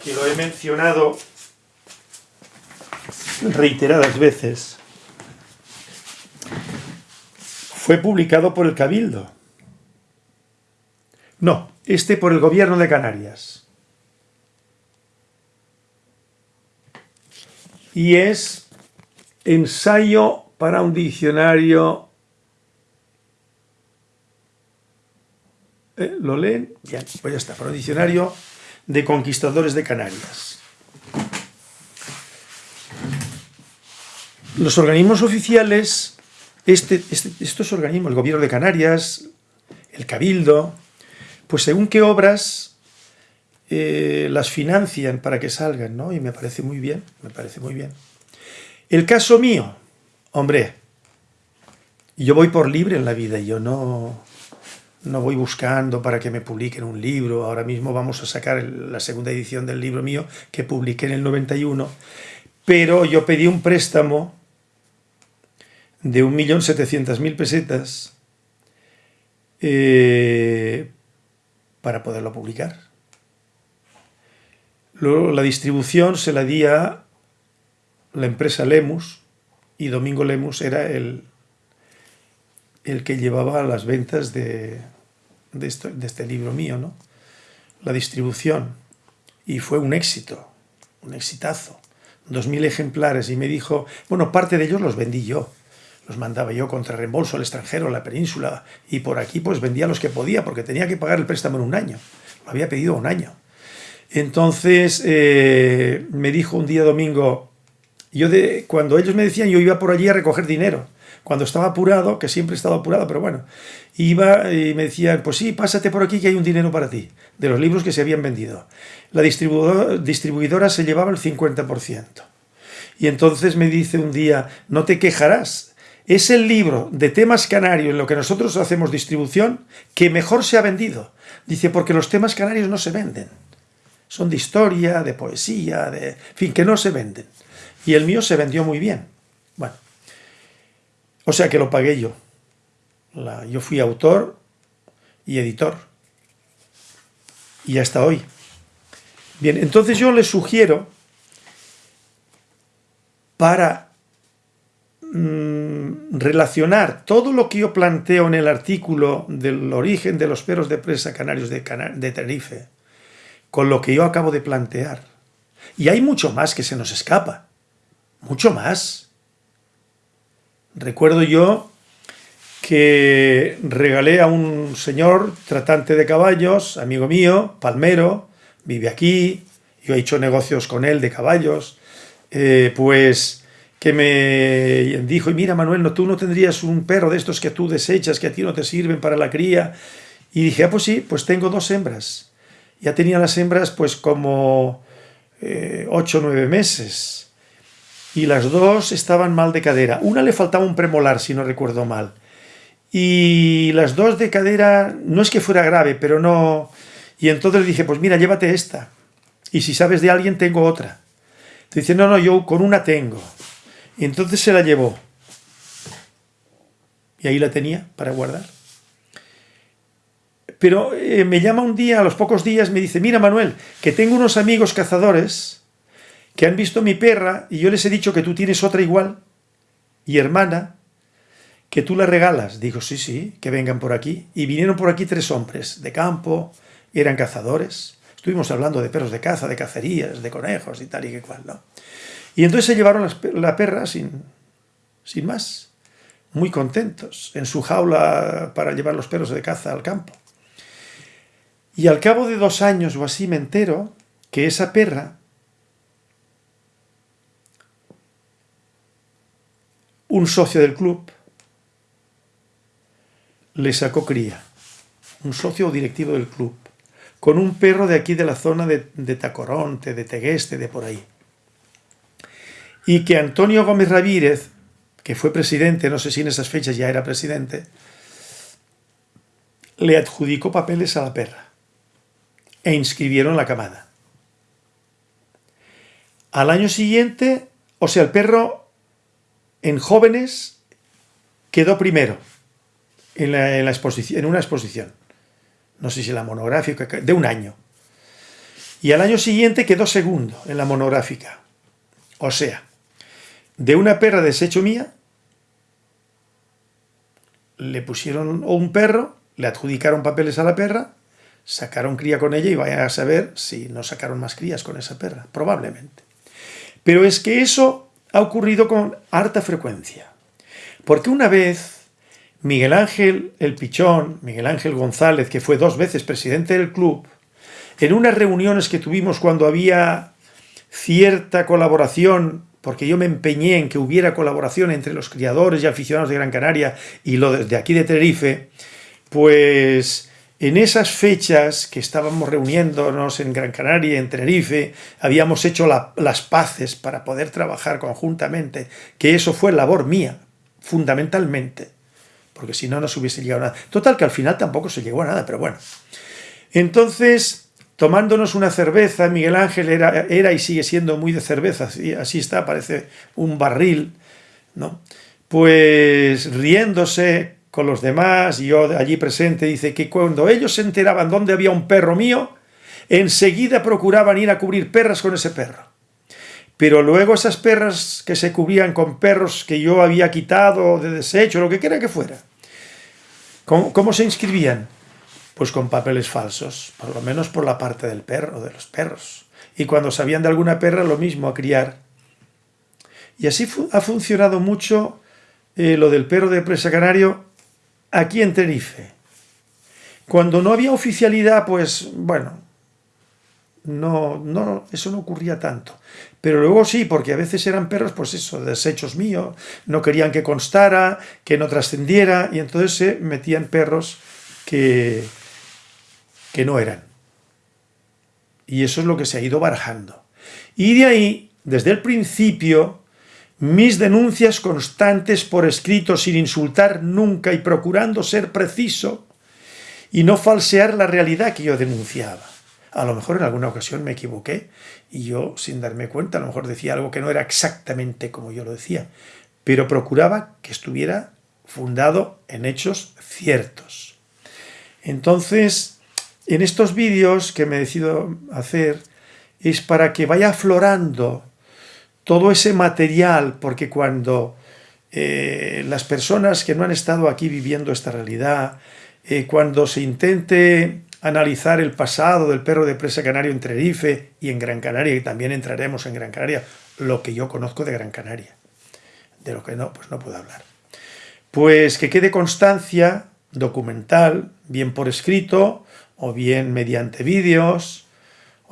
que lo he mencionado reiteradas veces, fue publicado por el Cabildo. No, este por el gobierno de Canarias. Y es ensayo para un diccionario... ¿Eh? ¿Lo leen? Bien, pues ya está, para un diccionario de conquistadores de Canarias. Los organismos oficiales, este, este, estos organismos, el gobierno de Canarias, el Cabildo, pues según qué obras eh, las financian para que salgan, ¿no? Y me parece muy bien, me parece muy bien. El caso mío, hombre, yo voy por libre en la vida, yo no, no voy buscando para que me publiquen un libro. Ahora mismo vamos a sacar la segunda edición del libro mío que publiqué en el 91. Pero yo pedí un préstamo de 1.700.000 pesetas eh, para poderlo publicar. Luego la distribución se la di a la empresa Lemus y Domingo Lemus era el, el que llevaba las ventas de, de, este libro mío, ¿no? La distribución. Y fue un éxito, un exitazo. Dos mil ejemplares y me dijo, bueno, parte de ellos los vendí yo. Los mandaba yo contra reembolso al extranjero, a la península, y por aquí pues vendía los que podía, porque tenía que pagar el préstamo en un año. Lo había pedido un año. Entonces eh, me dijo un día domingo, yo cuando ellos me decían, yo iba por allí a recoger dinero cuando estaba apurado, que siempre he estado apurado, pero bueno, iba y me decían, pues sí, pásate por aquí que hay un dinero para ti, de los libros que se habían vendido. La distribuidora, se llevaba el 50%. Y entonces me dice un día, no te quejarás, es el libro de temas canarios en lo que nosotros hacemos distribución que mejor se ha vendido. Dice, porque los temas canarios no se venden. Son de historia, de poesía, de... En fin, que no se venden. Y el mío se vendió muy bien. Bueno, o sea que lo pagué yo. yo fui autor y editor. Y hasta hoy. Bien, entonces yo les sugiero para mm, relacionar todo lo que yo planteo en el artículo del origen de los perros de presa canarios de, de Tenerife con lo que yo acabo de plantear. Y hay mucho más que se nos escapa. Mucho más. Recuerdo yo que regalé a un señor tratante de caballos, amigo mío, palmero, vive aquí, yo he hecho negocios con él de caballos, eh, pues que me dijo, y mira Manuel, no, tú no tendrías un perro de estos que tú desechas, que a ti no te sirven para la cría. Y dije, ah, pues sí, pues tengo dos hembras. Ya tenía las hembras pues como eh, ocho o nueve meses y las dos estaban mal de cadera. Una le faltaba un premolar, si no recuerdo mal. Y las dos de cadera, no es que fuera grave, pero no... Y entonces dije, pues mira, llévate esta. Y si sabes de alguien, tengo otra. Dice, no, no, yo con una tengo. Y entonces se la llevó. Y ahí la tenía para guardar. Pero eh, me llama un día, a los pocos días, me dice, mira Manuel, que tengo unos amigos cazadores que han visto mi perra y yo les he dicho que tú tienes otra igual y hermana, que tú la regalas. Digo, sí, sí, que vengan por aquí. Y vinieron por aquí tres hombres de campo, eran cazadores. Estuvimos hablando de perros de caza, de cacerías, de conejos y tal y que cual, ¿no? Y entonces se llevaron la perra sin, sin más, muy contentos, en su jaula para llevar los perros de caza al campo. Y al cabo de dos años o así me entero que esa perra un socio del club le sacó cría, un socio directivo del club, con un perro de aquí de la zona de, Tacoronte, de Tegueste, de por ahí. Y que Antonio Gómez Ravírez, que fue presidente, no sé si en esas fechas ya era presidente, le adjudicó papeles a la perra e inscribieron la camada. Al año siguiente, o sea, el perro en jóvenes quedó primero en, una exposición. No sé si la monográfica, de un año. Y al año siguiente quedó segundo en la monográfica. O sea, de una perra desecho mía, le pusieron un perro, le adjudicaron papeles a la perra, sacaron cría con ella y vayan a saber si no sacaron más crías con esa perra, probablemente. Pero es que eso ha ocurrido con harta frecuencia. Porque una vez Miguel Ángel el Pichón, Miguel Ángel González, que fue dos veces presidente del club, en unas reuniones que tuvimos cuando había cierta colaboración, porque yo me empeñé en que hubiera colaboración entre los criadores y aficionados de Gran Canaria y los de aquí de Tenerife, pues en esas fechas que estábamos reuniéndonos en Gran Canaria, en Tenerife, habíamos hecho las paces para poder trabajar conjuntamente, que eso fue labor mía, fundamentalmente, porque si no, no se hubiese llegado a nada. Total, que al final tampoco se llegó a nada, pero bueno. Entonces, tomándonos una cerveza, Miguel Ángel era, era y sigue siendo muy de cerveza, así, así está, parece un barril, ¿no? Pues riéndose, con los demás, y yo allí presente, dice que cuando ellos se enteraban dónde había un perro mío, enseguida procuraban ir a cubrir perras con ese perro. Pero luego esas perras que se cubrían con perros que yo había quitado de desecho, lo que quiera que fuera, ¿cómo, cómo se inscribían? Pues con papeles falsos, por lo menos por la parte del perro, de los perros. Y cuando sabían de alguna perra, lo mismo, a criar. Y así ha funcionado mucho eh, lo del perro de presa canario aquí en Tenerife. Cuando no había oficialidad, pues bueno, no, no, eso no ocurría tanto. Pero luego sí, porque a veces eran perros, pues eso, desechos míos, no querían que constara, que no trascendiera, y entonces se metían perros que, que no eran. Y eso es lo que se ha ido barajando. Y de ahí, desde el principio, mis denuncias constantes por escrito sin insultar nunca y procurando ser preciso y no falsear la realidad que yo denunciaba. A lo mejor en alguna ocasión me equivoqué y yo, sin darme cuenta, a lo mejor decía algo que no era exactamente como yo lo decía, pero procuraba que estuviera fundado en hechos ciertos. Entonces, en estos vídeos que me decido hacer es para que vaya aflorando todo ese material, porque cuando eh, las personas que no han estado aquí viviendo esta realidad, eh, cuando se intente analizar el pasado del perro de presa canario en Tenerife y en Gran Canaria, y también entraremos en Gran Canaria, lo que yo conozco de Gran Canaria, de lo que no, pues no puedo hablar. Pues que quede constancia documental, bien por escrito o bien mediante vídeos,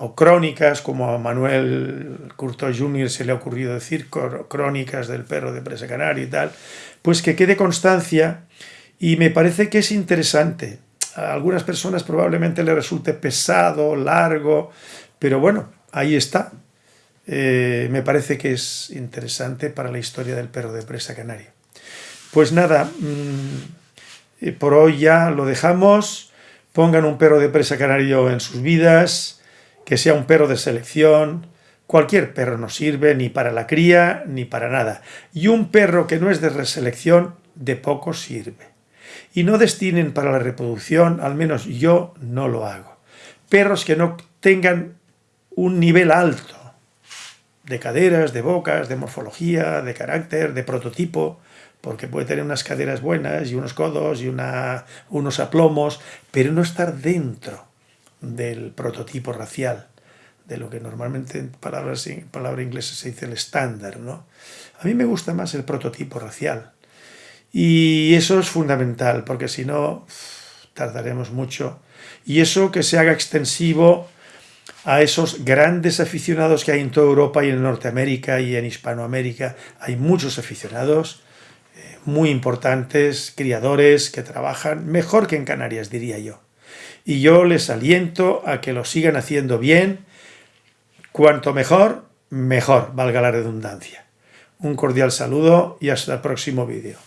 o crónicas, como a Manuel Curto Jr. se le ha ocurrido decir, crónicas del perro de presa canario y tal, pues que quede constancia y me parece que es interesante. A algunas personas probablemente le resulte pesado, largo, pero bueno, ahí está. Eh, me parece que es interesante para la historia del perro de presa canario. Pues nada, mm, eh, por hoy ya lo dejamos. Pongan un perro de presa canario en sus vidas que sea un perro de selección, cualquier perro no sirve ni para la cría ni para nada. Y un perro que no es de reselección, de poco sirve. Y no destinen para la reproducción, al menos yo no lo hago. Perros que no tengan un nivel alto de caderas, de bocas, de morfología, de carácter, de prototipo, porque puede tener unas caderas buenas y unos codos y una, unos aplomos, pero no estar dentro del prototipo racial, de lo que normalmente en palabras, en palabra inglesa se dice el estándar. ¿no? A mí me gusta más el prototipo racial. Y eso es fundamental, porque si no, tardaremos mucho. Y eso que se haga extensivo a esos grandes aficionados que hay en toda Europa y en Norteamérica y en Hispanoamérica. Hay muchos aficionados eh, muy importantes, criadores que trabajan mejor que en Canarias, diría yo y yo les aliento a que lo sigan haciendo bien. Cuanto mejor, mejor, valga la redundancia. Un cordial saludo y hasta el próximo vídeo.